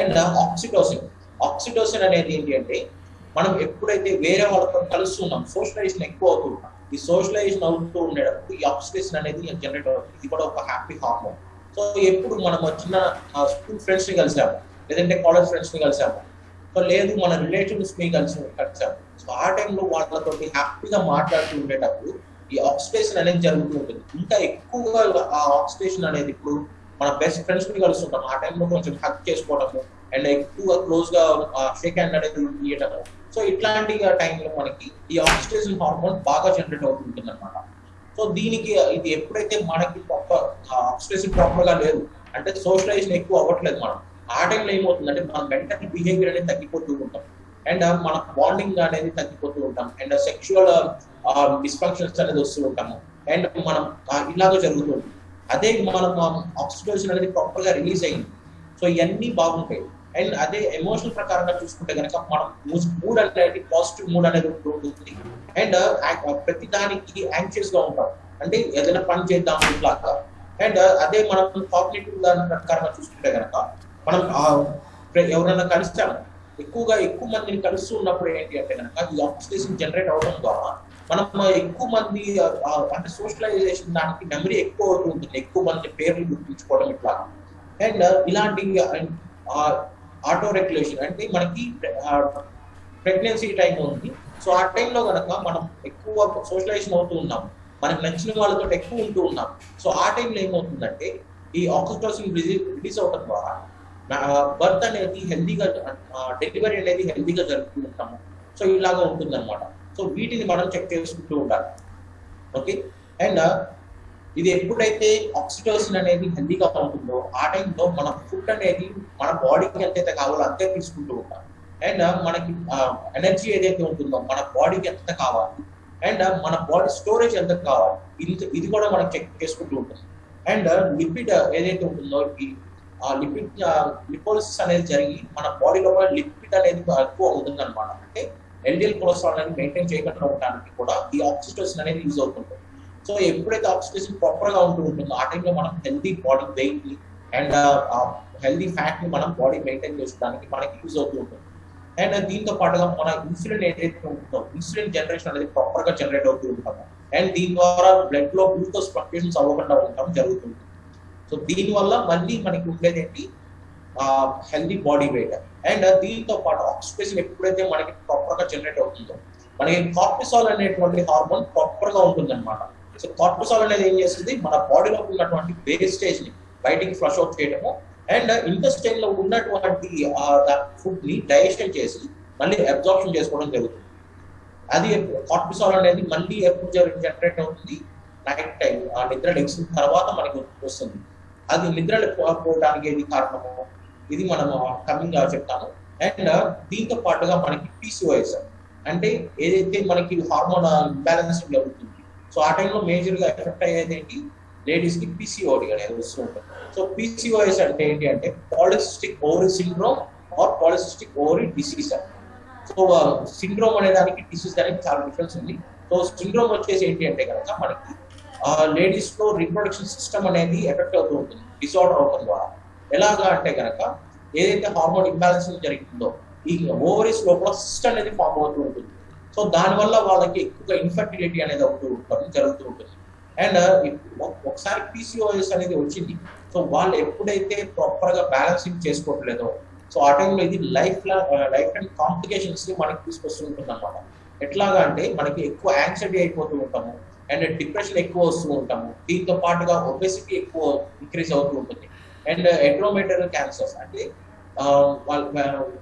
అండ్ ఆక్సిటోసిన్ ఆక్సిటోసిన్ అనేది ఏంటి అంటే మనం ఎప్పుడైతే వేరే వాళ్ళతో కలుస్తున్నాం సోషలైజేషన్ ఎక్కువ అవుతూ ఉంటాం ఈ సోషలైజేషన్ అవుతూ ఉండేటప్పుడు ఈ ఆక్సిటోసిన్ అనేది జనరేట్ అవుతుంది. ఇది కూడా ఒక హ్యాపీ హార్మోన్ సో ఎప్పుడు మనం వచ్చిన స్కూల్ ఫ్రెండ్స్ని కలిసాము లేదంటే కాలేజ్ ఫ్రెండ్స్ని కలిసాము సో లేదు మన రిలేటివ్స్ని కలిసి కలిసాము సో ఆ టైంలో వాళ్ళతో హ్యాపీగా మాట్లాడుతూ ఉండేటప్పుడు ఈ ఆక్సిడేషన్ అనేది జరుగుతూ ఉంటుంది. ఇంకా ఎక్కువగా ఆ ఆక్సిడేషన్ అనేది ఇప్పుడు మన బెస్ట్ ఫ్రెండ్స్ని కలుస్తుంటాం. ఆ టైంలో కొంచెం హక్ చేసుకోవడము అండ్ ఎక్కువగా క్లోజ్గా షేక్ హ్యాండ్ అనేది ఇవ్వటము సో ఇట్లాంటి టైంలో మనకి ఈ ఆక్సిడేషన్ హార్మోన్ బాగా జనరేట్ అవుతుంటుంది అనమాట సో దీనికి ఇది ఎప్పుడైతే మనకి ప్రాపర్ ఆక్సిడేషన్ ప్రాపర్గా లేదు అంటే సోషలైజేషన్ ఎక్కువ అవ్వట్లేదు మనం ఆ టైంలో ఏమవుతుందంటే మన మెంటల్ బిహేవియర్ అనేది తగ్గిపోతూ ఉంటాం అండ్ మన బాండింగ్ అనేది తగ్గిపోతూ ఉంటాం. అండ్ సెక్షువల్ డిస్ఫంక్షన్స్ అనేది వస్తూ ఉంటాము. అండ్ మనం ఇలాగ జరుగుతుంది అదే మనం ఆక్సిడేషన్ అనేది ప్రాపర్గా రిలీజ్ అయింది సో ఇవన్నీ బాగుంటాయి. అండ్ అదే ఎమోషనల్ ప్రకారంగా చూసుకుంటే కనుక మనం మూడ్ అనేది పాజిటివ్ మూడ్ అనేది ఉంటుంది. అండ్ ప్రతి దానికి యాంగ్షియస్గా ఉంటాం. అంటే ఏదైనా పని చేద్దాం ఇట్లాగా అండ్ అదే మనం కాగ్నేటివ్ దాని ప్రకారంగా చూసుకుంటే కనుక మనం ఎవరైనా కలిస్తాము ఎక్కువగా ఎక్కువ మందిని కలుస్తూ ఉన్నప్పుడు ఏంటి అంటే కనుక ఈ ఆక్సిడేషన్ జనరేట్ అవడం ద్వారా మనం ఎక్కువ మంది అంటే సోషలైజేషన్ దానికి మెమరీ ఎక్కువ అవుతుంది ఎక్కువ మంది పేర్లు గుర్తుంచుకోవడం ఇట్లా. అండ్ ఇలాంటి ఆటో రెగ్యులేషన్ అంటే మనకి ప్రెగ్నెన్సీ టైం ఉంది. సో ఆ టైంలో కనుక మనం ఎక్కువ సోషలైజేషన్ అవుతూ ఉన్నాం. మనకు నచ్చిన వాళ్ళతో ఎక్కువ ఉంటూ ఉన్నాం. సో ఆ టైంలో ఏమవుతుందంటే ఈ ఆక్సిటోసిన్ రిలీజ్ అవడం ద్వారా బర్త్ ah, అనేది హెల్దీగా డెలివరీ ah, అనేది హెల్దీగా జరుపుకుంటాము ఉంటాము సో ఇలాగా ఉంటుంది అనమాట సో వీటిని మనం చెక్ చేసుకుంటూ ఉండాలి. ఓకే అండ్ ah, ఇది ఎప్పుడైతే ఆక్సిటోసిన్ అనేది హెల్దీగా ఉంటుందో ఆ టైంలో మన ఫుడ్ అనేది మన బాడీకి ఎంతైతే కావాలో అంతే తీసుకుంటూ ఉంటాం అండ్ మనకి ఎనర్జీ ఏదైతే ఉంటుందో మన బాడీకి ఎంత కావాలి? అండ్ మన బాడీ స్టోరేజ్ ఎంత కావాలి? ఇది ఇది కూడా మనం చెక్ చేసుకుంటూ ఉంటాం అండ్ లిపిడ్ ఏదైతే ఉంటుందో ఆ లిపిడ్ లిపోలిసిస్ అనేది జరిగి మన బాడీలో కూడా లిపిడ్ అనేది ఎక్కువ అవుతుంది అనమాట అంటే ఎల్డిఎల్ కొలెస్ట్రాల్ అనేది మెయింటైన్ చేయకుండా ఉండడానికి కూడా ఈ ఆక్సిటోసిన్ అనేది యూజ్ అవుతుంది సో ఎప్పుడైతే ఆక్సిటోసిన్ ప్రాపర్గా ఉంటూ ఉంటుందో ఆ టైంలో మనం హెల్దీ బాడీ వెయిట్ని అండ్ హెల్దీ ఫ్యాట్ని మనం బాడీ మెయింటైన్ చేసుకోవడానికి మనకి యూజ్ అవుతూ ఉంటుంది. అండ్ దీంతో పాటుగా మన ఇన్సులిన్ ఏదైతే ఉంటుందో ఇన్సులిన్ జనరేషన్ అనేది ప్రాపర్గా జనరేట్ అవుతూ ఉంటాము అండ్ దీని ద్వారా బ్లడ్లో గ్లూకోజ్ ఫ్లక్చుయేషన్స్ అవ్వకుండా ఉండటం జరుగుతుంది. సో దీనివల్ల మళ్ళీ మనకి ఉండేది ఏంటి హెల్దీ బాడీ వెయిట్ అండ్ దీంతో పాటు ఆక్సిడేషన్ ఎప్పుడైతే మనకి ప్రాపర్గా జనరేట్ అవుతుందో మనకి కార్టిసాల్ అనేటువంటి హార్మోన్ ప్రాపర్గా ఉంటుంది అనమాట సో కార్టిసాల్ అనేది ఏం చేస్తుంది? మన బాడీలో ఉన్నటువంటి వేస్టేజ్ని బయటికి ఫ్లష్ అవుట్ చేయడము. అండ్ ఇంటెస్టైన్ uh, లో ఉన్నటువంటి ఫుడ్ని డైజెషన్ చేసి మళ్ళీ అబ్జార్ప్షన్ చేసుకోవడం జరుగుతుంది. అది కార్టిసాల్ అనేది మళ్ళీ ఎప్పుడు జనరేట్ అవుతుంది? నైట్ టైం ఆ నిద్ర లెగ్సిన తర్వాత మనకి వస్తుంది. అది నిద్రలు పోవడానికి ఏది కారణము. ఇది మనం కమింగ్ చెప్తాను అండ్ దీంతో పాటుగా మనకి పీసీఓఎస్ అంటే ఏదైతే మనకి హార్మోన్ ఇంబ్యాలెన్స్ జరుగుతుంది సో ఆ టైంలో మేజర్గా ఎఫెక్ట్ అయ్యేది ఏంటి? లేడీస్కి పీసీఓడి అనేది వస్తూ ఉంటుంది. సో పీసీఓఎస్ అంటే ఏంటి అంటే polycystic ovary syndrome or polycystic ovary disease so syndrome అనే దానికి డిసీజ్ అనేది చాలా డిఫరెన్స్ ఉంది. సో సిండ్రోమ్ వచ్చేసి ఏంటి అంటే కనుక మనకి లేడీస్లో రీప్రొడక్షన్ సిస్టమ్ అనేది ఎఫెక్ట్ అవుతూ ఉంటుంది డిసార్డర్ అవడం ద్వారా. ఎలాగా అంటే కనుక ఏదైతే హార్మోన్ ఇంబ్యాలెన్స్ జరుగుతుందో ఈ ఓవరీస్ లోపల సిస్ట్ అనేది ఫామ్ అవుతూ ఉంటుంది. సో దానివల్ల వాళ్ళకి ఎక్కువగా ఇన్ఫర్టిలిటీ అనేది అవుతూ ఉంటుంది జరుగుతూ ఉంటుంది. అండ్ ఒకసారి పీసీఓఎస్ అనేది వచ్చింది. సో వాళ్ళు ఎప్పుడైతే ప్రాపర్గా బ్యాలెన్సింగ్ చేసుకోవట్లేదో సో ఆ టైంలో ఇది లైఫ్ లైఫ్ అండ్ కాంప్లికేషన్స్ని మనకి తీసుకొస్తుంటుంది అనమాట ఎట్లాగా అంటే మనకి ఎక్కువ యాంగ్జైటీ అయిపోతూ ఉంటాము. అండ్ డిప్రెషన్ ఎక్కువ వస్తూ ఉంటాము. దీంతో పాటుగా ఒబెసిటీ ఎక్కువ ఇంక్రీజ్ అవుతూ ఉంటుంది. అండ్ ఎండ్రోమేటర్ క్యాన్సర్స్ అంటే um,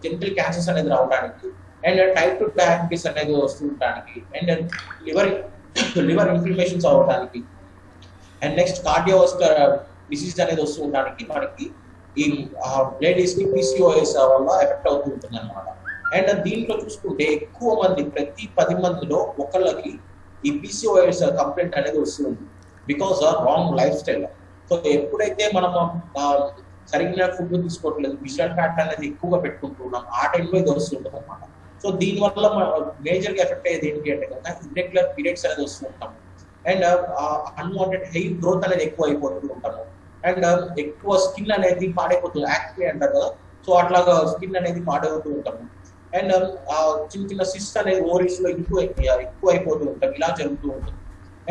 జెనిటల్ క్యాన్సర్స్ అనేది రావడానికి అండ్ టైప్ టు డయాబెటీస్ అనేది వస్తూ ఉండడానికి అండ్ లివర్ లివర్ ఇన్ఫ్లమేషన్స్ అవ్వడానికి అండ్ నెక్స్ట్ కార్డియోవస్కర్ డిసీజ్ అనేది వస్తూ ఉండడానికి మనకి ఈ లేడీస్కి పీసీఓఎస్ వల్ల ఎఫెక్ట్ అవుతూ ఉంటుంది అనమాట అండ్ uh, దీంట్లో చూసుకుంటే ఎక్కువ మంది ప్రతి పది మందిలో ఒకళ్ళకి ఈ పీసీఓఎస్ కంప్లైంట్ అనేది వస్తుంది. Because wrong life style so ఎప్పుడైతే మనం సరిగ్గా ఫుడ్ తీసుకోవట్లేదు విజువల్ ఫ్యాట్ అనేది ఎక్కువగా పెట్టుకుంటున్నాం ఆ టైంలో ఇది వస్తుంటుంది అనమాట సో దీని వల్ల మేజర్గా ఎఫెక్ట్ అయ్యేది ఏంటి అంటే కనుక ఇర్రెగ్యులర్ పీరియడ్స్ అనేది వస్తూ ఉంటాము. అండ్ అన్వాంటెడ్ హెయిర్ గ్రోత్ అనేది ఎక్కువ అయిపోతూ ఉంటాము. అండ్ ఎక్కువ స్కిన్ అనేది పాడైపోతుంది. యాక్టివ్ అంటారు కదా. సో అట్లాగా స్కిన్ అనేది పాడవుతూ ఉంటాము. అండ్ uh, చిన్న చిన్న సిస్ట్ అనేది ఓవరీస్లో ఎక్కువ ఎక్కువ అయిపోతూ ఉంటాం ఇలా జరుగుతూ ఉంటుంది.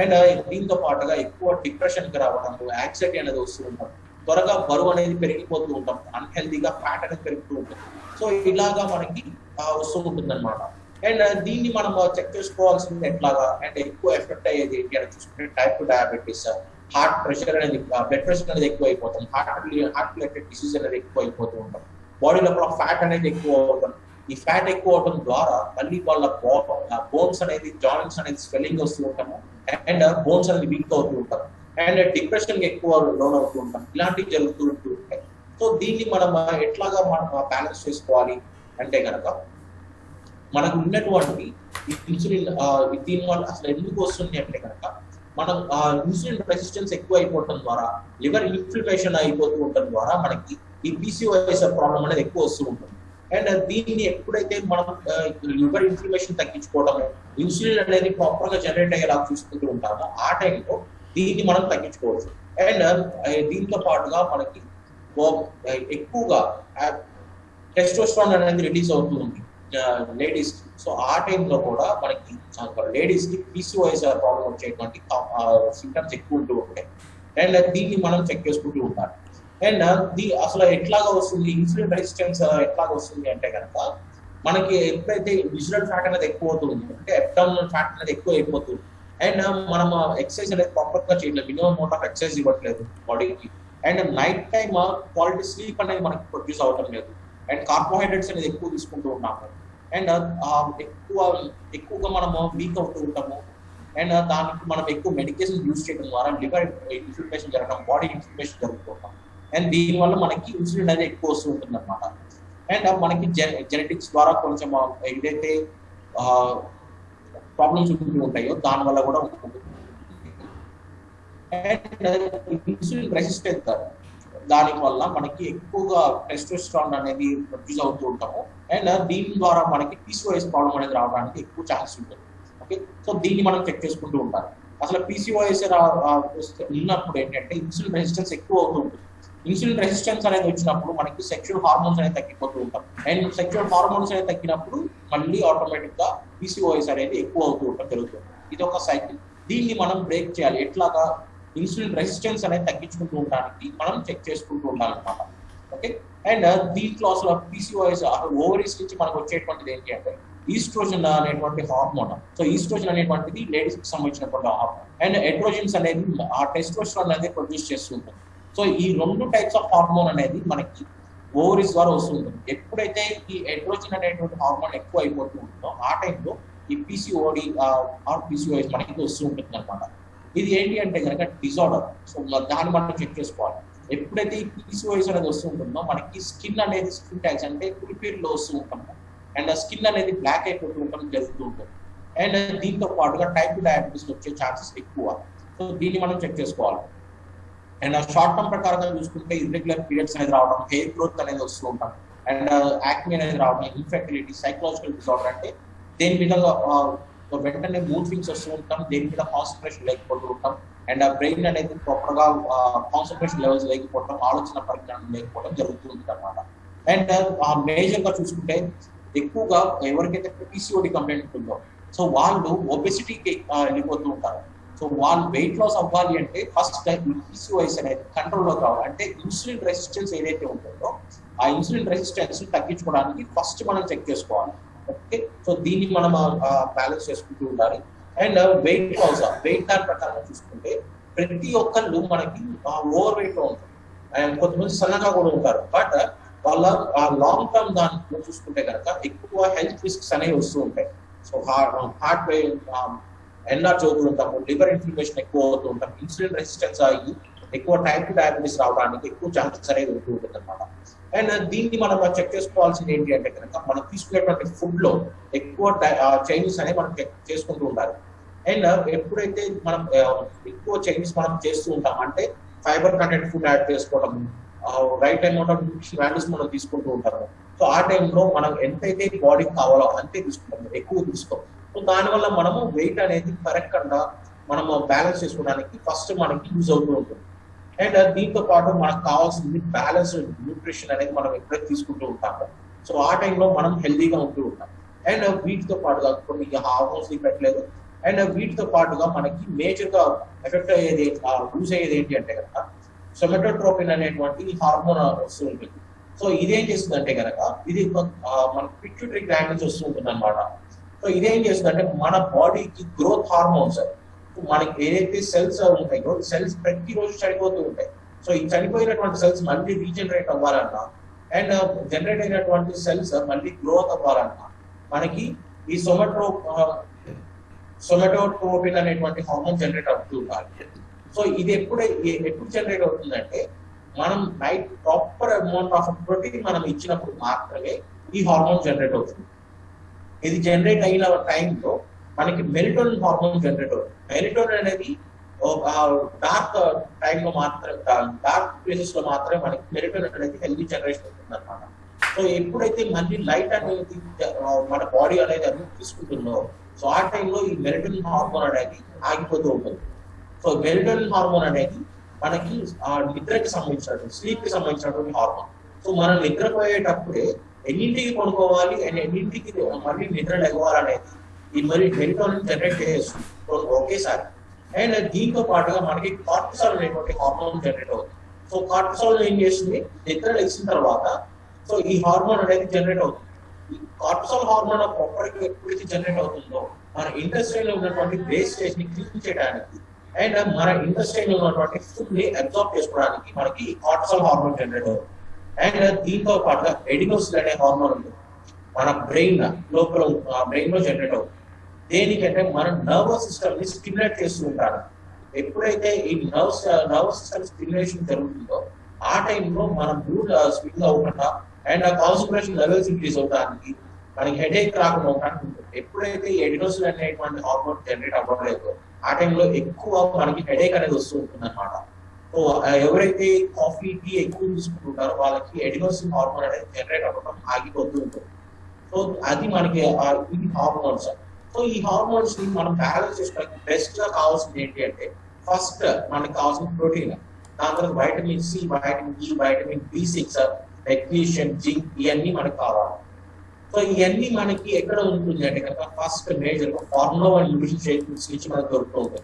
అండ్ దీంతో పాటుగా ఎక్కువ డిప్రెషన్కి రావడం యాంగ్జైటీ అనేది వస్తూ ఉంటాం త్వరగా బరువు అనేది పెరిగిపోతూ ఉంటాం అన్హెల్దీగా ఫ్యాట్ అనేది పెరుగుతూ ఉంటుంది. సో ఇలాగా మనకి వస్తూ ఉంటుంది అనమాట అండ్ దీన్ని మనం చెక్ చేసుకోవాల్సింది ఎట్లాగా? అండ్ ఎక్కువ ఎఫెక్ట్ అయ్యేది ఏంటి అని చూసుకుంటే type two diabetes heart pressure అనేది బ్లడ్ ప్రెషర్ అనేది ఎక్కువ అయిపోతుంది. హార్ట్ హార్ట్ రిలేటెడ్ డిసీజ్ అనేది ఎక్కువ అయిపోతూ ఉంటాం బాడీ లోపల ఫ్యాట్ అనేది ఎక్కువ అవుతుంది. ఈ ఫ్యాట్ ఎక్కువ అవడం ద్వారా మళ్ళీ వాళ్ళ బోన్స్ అనేది జాయింట్స్ అనేది స్వెల్లింగ్ వస్తూ ఉంటాము. అండ్ బోన్స్ అనేది వీక్ అవుతూ ఉంటాం అండ్ డిప్రెషన్ ఎక్కువ లోన్ అవుతూ ఉంటాం ఇలాంటివి జరుగుతూ ఉంటూ ఉంటాయి. సో దీన్ని మనం ఎట్లాగా మనం బ్యాలెన్స్ చేసుకోవాలి అంటే కనుక మనకు ఉన్నటువంటి ఈ ఇన్సులిన్ దీని వల్ల అసలు ఎందుకు వస్తుంది అంటే కనుక మనం ఇన్సులిన్ రెసిస్టెన్స్ ఎక్కువ అయిపోవడం ద్వారా లివర్ ఇన్ఫ్లమేషన్ అయిపోతూ ఉండటం ద్వారా మనకి ఈ పీసీఓఎస్ ప్రాబ్లం అనేది ఎక్కువ వస్తూ ఉంటుంది. అండ్ దీన్ని ఎప్పుడైతే మనం లివర్ ఇన్ఫ్లమేషన్ తగ్గించుకోవడం ఇన్సులిన్ అనేది ప్రాపర్గా జనరేట్ అయ్యేలా చూసుకుంటూ ఉంటామో ఆ టైంలో దీన్ని మనం తగ్గించుకోవచ్చు. అండ్ దీంతో పాటుగా మనకి ఎక్కువగా టెస్టోస్ట్రాన్ అనేది రిలీజ్ అవుతూ ఉంది లేడీస్ సో ఆ టైంలో కూడా మనకి లేడీస్కి పీసీఓఎస్ ప్రాబ్లం వచ్చేటువంటి సింటమ్స్ ఎక్కువ ఉంటూ ఉంటాయి. అండ్ దీన్ని మనం చెక్ చేసుకుంటూ ఉంటాం. అండ్ ది అసలు ఎట్లాగా వస్తుంది? ఇన్సులిన్ రెసిస్టెన్స్ ఎట్లాగా వస్తుంది అంటే కనుక మనకి ఎప్పుడైతే విజువల్ ఫ్యాట్ అనేది ఎక్కువ అవుతుంది అంటే అబ్డామినల్ ఫ్యాట్ అనేది ఎక్కువ అయిపోతుంది అండ్ మనం ఎక్సర్సైజ్ అనేది ప్రాపర్గా చేయట్లేదు మినిమం అమౌంట్ ఆఫ్ ఎక్సర్సైజ్ ఇవ్వట్లేదు బాడీకి. And night time quality sleep అనేది మనకి ప్రొడ్యూస్ అవటం లేదు. అండ్ కార్బోహైడ్రేట్స్ అనేది ఎక్కువ తీసుకుంటూ ఉన్నాము అండ్ ఎక్కువ ఎక్కువగా మనము వీక్ అవుతూ ఉంటాము. అండ్ దానికి మనం ఎక్కువ మెడికేషన్ యూజ్ చేయడం ద్వారా లివర్ ఇన్ఫ్లమేషన్ జరగడం బాడీ ఇన్ఫ్లమేషన్ జరుగుతుంటాం అండ్ దీనివల్ల మనకి ఇన్సులిన్ అనేది ఎక్కువ వస్తూ ఉంటుంది అనమాట అండ్ మనకి జెనెటిక్స్ ద్వారా కొంచెం ఏదైతే ప్రాబ్లమ్స్ ఉంటూ ఉంటాయో దాని వల్ల కూడా ఉంటుంది అండ్ ఇన్సులిన్ రెసిస్టెంట్ దాని వల్ల మనకి ఎక్కువగా టెస్టోస్ట్రాన్ అనేది ప్రొడ్యూస్ అవుతూ ఉంటాము. అండ్ దీని ద్వారా మనకి పీసీఓఎస్ ప్రాబ్లం అనేది రావడానికి ఎక్కువ ఛాన్స్ ఉంటుంది. ఓకే సో దీన్ని మనం చెక్ చేసుకుంటూ ఉంటారు అసలు పీసీఓఎస్ ఉన్నప్పుడు ఏంటంటే ఇన్సులిన్ రెసిస్టెన్స్ ఎక్కువ అవుతూ ఉంటుంది. ఇన్సులిన్ రెసిస్టెన్స్ అనేది వచ్చినప్పుడు మనకి సెక్షువల్ హార్మోన్స్ అనేది తగ్గిపోతూ ఉంటాం. అండ్ సెక్షువల్ హార్మోన్స్ అనేది తగ్గినప్పుడు మళ్ళీ ఆటోమేటిక్గా పీసీఓఎస్ అనేది ఎక్కువ అవుతూ ఉంటాం జరుగుతుంది ఇది ఒక సైకిల్ దీన్ని మనం బ్రేక్ చేయాలి. ఎట్లాగా? ఇన్సులిన్ రెసిస్టెన్స్ అనేది తగ్గించుకుంటూ ఉండడానికి మనం చెక్ చేసుకుంటూ ఉండాలన్నమాట. ఓకే అండ్ uh, దీంట్లో అసలు పీసీఓఎస్ ఓవరీస్ నుంచి మనకు వచ్చేటువంటిది ఏంటి అంటే ఈస్ట్రోజన్ అనేటువంటి హార్మోన్ సో ఈస్ట్రోజన్ అనేటువంటిది లేడీస్కి సంబంధించినటువంటి హార్మోన్ అండ్ ఎడ్రోజన్స్ అనేది ఆ టెస్ట్రోజన్ అనేది ప్రొడ్యూస్ చేస్తుంటుంది సో ఈ రెండు టైప్స్ ఆఫ్ హార్మోన్ అనేది మనకి ఓవరీస్ ద్వారా వస్తుంది ఎప్పుడైతే ఈ ఎడ్రోజన్ అనేటువంటి హార్మోన్ ఎక్కువ అయిపోతూ ఉంటుందో ఆ టైంలో ఈ పీసీఓడి ఆర్ పీసీఓఎస్ మనకి వస్తూ ఉంటుంది అనమాట ఇది ఏంటి అంటే కనుక డిజార్డర్ సో దాన్ని మనం చెక్ చేసుకోవాలి. ఎప్పుడైతే ఈ పీసీఓఎస్ అనేది వస్తూ ఉంటుందో మనకి స్కిన్ అనేది స్కిన్ ట్యాక్స్ అంటే కులిపీర్లో వస్తూ ఉంటాము అండ్ స్కిన్ అనేది బ్లాక్ అయిపోతూ ఉండడం జరుగుతూ ఉంటుంది. అండ్ దీంతో పాటుగా టైప్ డయాబెటీస్ వచ్చే ఛాన్సెస్ ఎక్కువ. సో దీన్ని మనం చెక్ చేసుకోవాలి. అండ్ షార్ట్ టర్మ్ ప్రకారంగా చూసుకుంటే ఇర్రెగ్యులర్ పీరియడ్స్ అనేది రావడం హెయిర్ గ్రోత్ అనేది వస్తూ ఉంటాం. అండ్ యాక్మీ uh, అనేది రావడం ఇన్ఫెక్టిలిటీ సైకలాజికల్ డిజార్డర్ అంటే దేని మీద వెంటనే మూడ్ స్వింగ్స్ వస్తూ ఉంటాం దేని మీద కాన్సన్ట్రేషన్ లేకపోతూ ఉంటాం. అండ్ ఆ బ్రెయిన్ అనేది ప్రాపర్గా కాన్సన్ట్రేషన్ లెవెల్స్ లేకపోవడం ఆలోచన పరిజ్ఞానం లేకపోవడం జరుగుతూ ఉంటుంది అనమాట అండ్ మేజర్ uh, గా చూసుకుంటే ఎక్కువగా ఎవరికైతే పీసీఓడి కంప్లైంట్ ఉంటుందో సో వాళ్ళు ఒబెసిటీకి వెళ్ళిపోతూ ఉంటారు. సో వాళ్ళు వెయిట్ లాస్ అవ్వాలి అంటే ఫస్ట్ పీసీఓఎస్ అనేది కంట్రోల్లోకి రావాలి. అంటే ఇన్సులిన్ రెసిస్టెన్స్ ఏదైతే ఉంటుందో ఆ ఇన్సులిన్ రెసిస్టెన్స్ తగ్గించుకోవడానికి ఫస్ట్ మనం చెక్ చేసుకోవాలి. ఓకే సో దీన్ని మనం బ్యాలెన్స్ చేసుకుంటూ ఉండాలి. అండ్ వెయిట్ లాస్ వెయిట్ దాని ప్రకారం చూసుకుంటే ప్రతి ఒక్కళ్ళు మనకి ఓవర్ వెయిట్లో ఉంటారు. అండ్ కొంతమంది సన్నగా కూడా ఉంటారు. బట్ uh, వాళ్ళ లాంగ్ టర్మ్ దాంట్లో చూసుకుంటే కనుక ఎక్కువ హెల్త్ రిస్క్స్ అనేవి వస్తూ ఉంటాయి. సో హార్ట్ హార్ట్ ఎన్లార్జ్ అవుతూ ఉంటాము లివర్ ఇన్ఫ్లమేషన్ ఎక్కువ అవుతూ ఉంటాం ఇన్సులిన్ రెసిస్టెన్స్ అయ్యి ఎక్కువ టైప్ టు డయాబెటీస్ రావడానికి ఎక్కువ ఛాన్సెస్ అనేది ఉంటూ ఉంటుంది అనమాట అండ్ దీన్ని మనం చెక్ చేసుకోవాల్సింది ఏంటి అంటే కనుక మనం తీసుకునేటువంటి ఫుడ్లో ఎక్కువ చైనీస్ అనేది మనం చెక్ చేసుకుంటూ ఉండాలి. అండ్ ఎప్పుడైతే మనం ఎక్కువ చైనీస్ మనం చేస్తూ ఉంటాం అంటే ఫైబర్ కంటెంట్ ఫుడ్ యాడ్ చేసుకోవడం right amount of nutrition values మనం తీసుకుంటూ ఉంటాము. సో ఆ టైంలో మనం ఎంతైతే బాడీకి కావాలో అంతే తీసుకుంటాము ఎక్కువ తీసుకోం. దానివల్ల మనము వెయిట్ అనేది పెరగకుండా మనము బ్యాలెన్స్ చేసుకోవడానికి ఫస్ట్ మనకి యూజ్ అవుతూ ఉంటుంది. అండ్ దీంతో పాటు మనకు కావాల్సింది బ్యాలెన్స్ న్యూట్రిషన్ అనేది మనం ఎక్కడ తీసుకుంటూ ఉంటాము సో ఆ టైంలో మనం హెల్దీగా ఉంటూ ఉంటాం. అండ్ వీటితో పాటుగా కొన్ని హార్మోన్స్ పెట్టలేదు. అండ్ వీటితో పాటుగా మనకి మేజర్గా ఎఫెక్ట్ అయ్యేది యూజ్ అయ్యేది ఏంటి అంటే కనుక సొమెటోట్రోపిన్ అనేటువంటి హార్మోన్ వస్తూ ఉంటుంది. సో ఇదేం చేస్తుంది అంటే కనుక ఇది మన పిట్యూటరీ గ్లాండ్ నుంచి వస్తూ ఉంటుంది అనమాట సో ఇదేం చేస్తుందంటే మన బాడీకి గ్రోత్ హార్మోన్స్. మనకి ఏదైతే సెల్స్ ఉంటాయో సెల్స్ ప్రతిరోజు చనిపోతూ ఉంటాయి. సో ఈ చనిపోయినటువంటి సెల్స్ మళ్ళీ రీజనరేట్ అవ్వాలన్నా అండ్ జనరేట్ అయినటువంటి సెల్స్ మళ్ళీ గ్రోత్ అవ్వాలన్నా మనకి ఈ సొమెటో సొమెటోట్రోపిన్ అనేటువంటి హార్మోన్ జనరేట్ అవుతూ ఉండాలి. సో ఇది ఎప్పుడు ఎప్పుడు జనరేట్ అవుతుందంటే మనం night proper amount of protein మనం ఇచ్చినప్పుడు మాత్రమే ఈ హార్మోన్ జనరేట్ అవుతుంది. ఇది జనరేట్ అయిన టైంలో మనకి మెరిటోన్ హార్మోన్ జనరేట్ అవుతుంది. మెరిటోనిన్ అనేది డార్క్ టైంలో మాత్రమే డార్క్ ప్లేసెస్లో మాత్రమే మనకి మెరిటోన్ అనేది హెల్దీ జనరేషన్ అవుతుంది అనమాట సో ఎప్పుడైతే మళ్ళీ లైట్ అనేది మన బాడీ అనేది అన్ని తీసుకుంటుందో సో ఆ టైంలో ఈ మెరిటోన్ హార్మోన్ అనేది ఆగిపోతూ ఉంటుంది. సో మెరిటోన్ హార్మోన్ అనేది మనకి ఆ నిద్రకి సంబంధించినటువంటి స్లీప్కి సంబంధించినటువంటి హార్మోన్ సో మనం నిద్రపోయేటప్పుడే ఎన్నింటికి పడుకోవాలి? అండ్ ఎన్నింటికి మళ్ళీ నిద్ర లెగవాలనేది ఇది మరి మెరిటోనిన్ జనరేట్ చేస్తుంది ఒకేసారి. అండ్ దీంతో పాటుగా మనకి కార్టిసాల్ అనేటువంటి హార్మోన్ జనరేట్ అవుతుంది. సో కార్టిసాల్ ఏం చేస్తుంది? నిద్ర లెగిసిన తర్వాత సో ఈ హార్మోన్ అనేది జనరేట్ అవుతుంది. ఈ కార్టిసాల్ హార్మోన్ ఒక్కడికి ఎప్పుడైతే జనరేట్ అవుతుందో మన ఇండస్ట్రీలో లో ఉన్నటువంటి వేస్టేజ్ని క్లీన్ చేయడానికి అండ్ మన ఇండస్ట్రీలో లో ఉన్నటువంటి ఫుడ్ని అబ్జార్బ్ చేసుకోవడానికి మనకి కార్టిసాల్ హార్మోన్ జనరేట్ అవుతుంది. అండ్ దీంతో పాటుగా ఎడినోసిల్ అనే హార్మోన్ ఉంది. మన బ్రెయిన్ లోపల బ్రెయిన్లో జనరేట్ అవుతుంది. దేనికంటే మన నర్వస్ సిస్టమ్ని స్టిమ్యులేట్ చేస్తూ ఉంటారు. ఎప్పుడైతే ఈ నర్వస్ నర్వస్ సిస్టమ్ స్టిమ్యులేషన్ జరుగుతుందో ఆ టైంలో మన మూడ్ స్వింగ్ అవ్వకుండా అండ్ ఆ కాన్సన్ట్రేషన్ లెవెల్స్ ఇంక్రీజ్ అవడానికి మనకి హెడేక్ రాకుండా ఉండడానికి ఉంటుంది. ఎప్పుడైతే ఎడినోసిల్ అనేటువంటి హార్మోన్ జనరేట్ అవ్వట్లేదో ఆ టైంలో ఎక్కువ మనకి హెడేక్ అనేది వస్తూ ఉంటుంది అనమాట ఎవరైతే కాఫీ టీ ఎక్కువ తీసుకుంటుంటారో వాళ్ళకి ఎడినోసిన్ హార్మోన్ అనేది జనరేట్ అవ్వడం ఆగిపోతూ ఉంటుంది. సో అది మనకి ఇది హార్మోన్స్. సో ఈ హార్మోన్స్ని మనం బ్యాలెన్స్ చేసుకోవడానికి బెస్ట్గా కావాల్సింది ఏంటి అంటే ఫస్ట్ మనకి కావాల్సిన ప్రోటీన్ దాని తర్వాత vitamin C vitamin E vitamin B six magnesium zinc ఇవన్నీ మనకి కావాలి. సో ఇవన్నీ మనకి ఎక్కడ ఉంటుంది అంటే కనుక first major formula nutrition shake నుంచి మనకు దొరుకుతుంది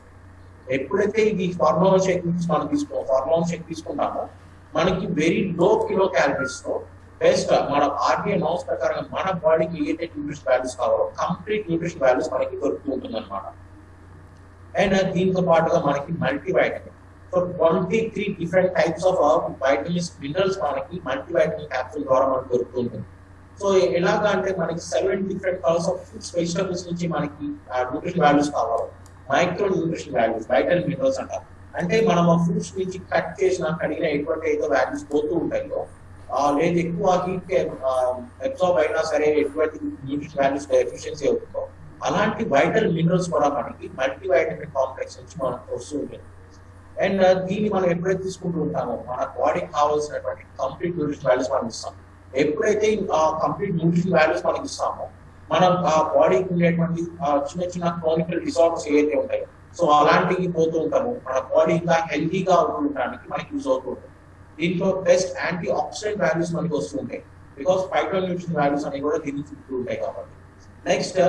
ఎప్పుడైతే ఇది ఫార్ములా షేక్ నుంచి మనం తీసుకో ఫార్ములా షేక్ తీసుకుంటామో మనకి వెరీ లో కిలో క్యాలరీస్తో బెస్ట్ మన ఆర్బీఐ నౌస్ ప్రకారం మన బాడీకి ఏదైతే న్యూట్రిషన్ వాల్యూస్ కావాలో కంప్లీట్ న్యూట్రిషన్ వాల్యూస్ మనకి దొరుకుతూ ఉంటుంది అనమాట అండ్ దీంతో పాటుగా మనకి multi vitamin so twenty three different types of vitamins minerals మనకి మల్టీ వైటమిన్ క్యాప్సూల్ ద్వారా మనకు దొరుకుతూ ఉంటుంది. సో ఎలాగా అంటే మనకి seven different colours of foods vegetables నుంచి మనకి న్యూట్రిషన్ వాల్యూస్ కావాలి micro nutrition values vital minerals అంటారు. అంటే మనం ఆ ఫ్రూట్స్ నుంచి కట్ చేసిన కడిగిన ఎటువంటి ఏదో వాల్యూస్ పోతూ ఉంటాయో లేదు ఎక్కువ హీట్ అబ్జార్బ్ అయినా సరే ఎటువంటి న్యూట్రిషన్ వాల్యూస్ ఎఫిషియన్సీ అవుతుందో అలాంటి వైటల్ మినరల్స్ కూడా మనకి మల్టీ వైటమిన్ కాంప్లెక్స్ నుంచి మనకు వస్తూ ఉంటుంది అండ్ uh, దీన్ని మనం ఎప్పుడైతే తీసుకుంటూ ఉంటామో మన బాడీకి కావాల్సినటువంటి కంప్లీట్ న్యూట్రిషన్ వాల్యూస్ మనం ఇస్తాం. ఎప్పుడైతే కంప్లీట్ న్యూట్రిషన్ వాల్యూస్ మనకి ఇస్తామో మనం ఆ బాడీకి ఉండేటువంటి చిన్న చిన్న క్రానికల్ డిసార్డర్స్ ఏవైతే ఉంటాయో సో అలాంటివి పోతూ ఉంటాము. మన బాడీ ఇంకా హెల్దీగా ఉండడానికి మనకి యూజ్ అవుతూ ఉంటుంది దీంట్లో బెస్ట్ యాంటీ ఆక్సిడెంట్ వాల్యూస్ మనకి వస్తుంటాయి. బికాస్ ఫైటో న్యూట్రిషన్ వాల్యూస్ అనేవి కూడా దీన్ని చుట్టూ ఉంటాయి కాబట్టి. నెక్స్ట్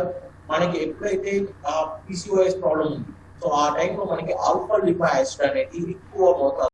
మనకి ఎప్పుడైతే పీసీఓఎస్ ప్రాబ్లం ఉంది సో ఆ టైంలో మనకి ఆల్ఫా లిపా యాసిడ్ అనేది ఎక్కువ మోతాదు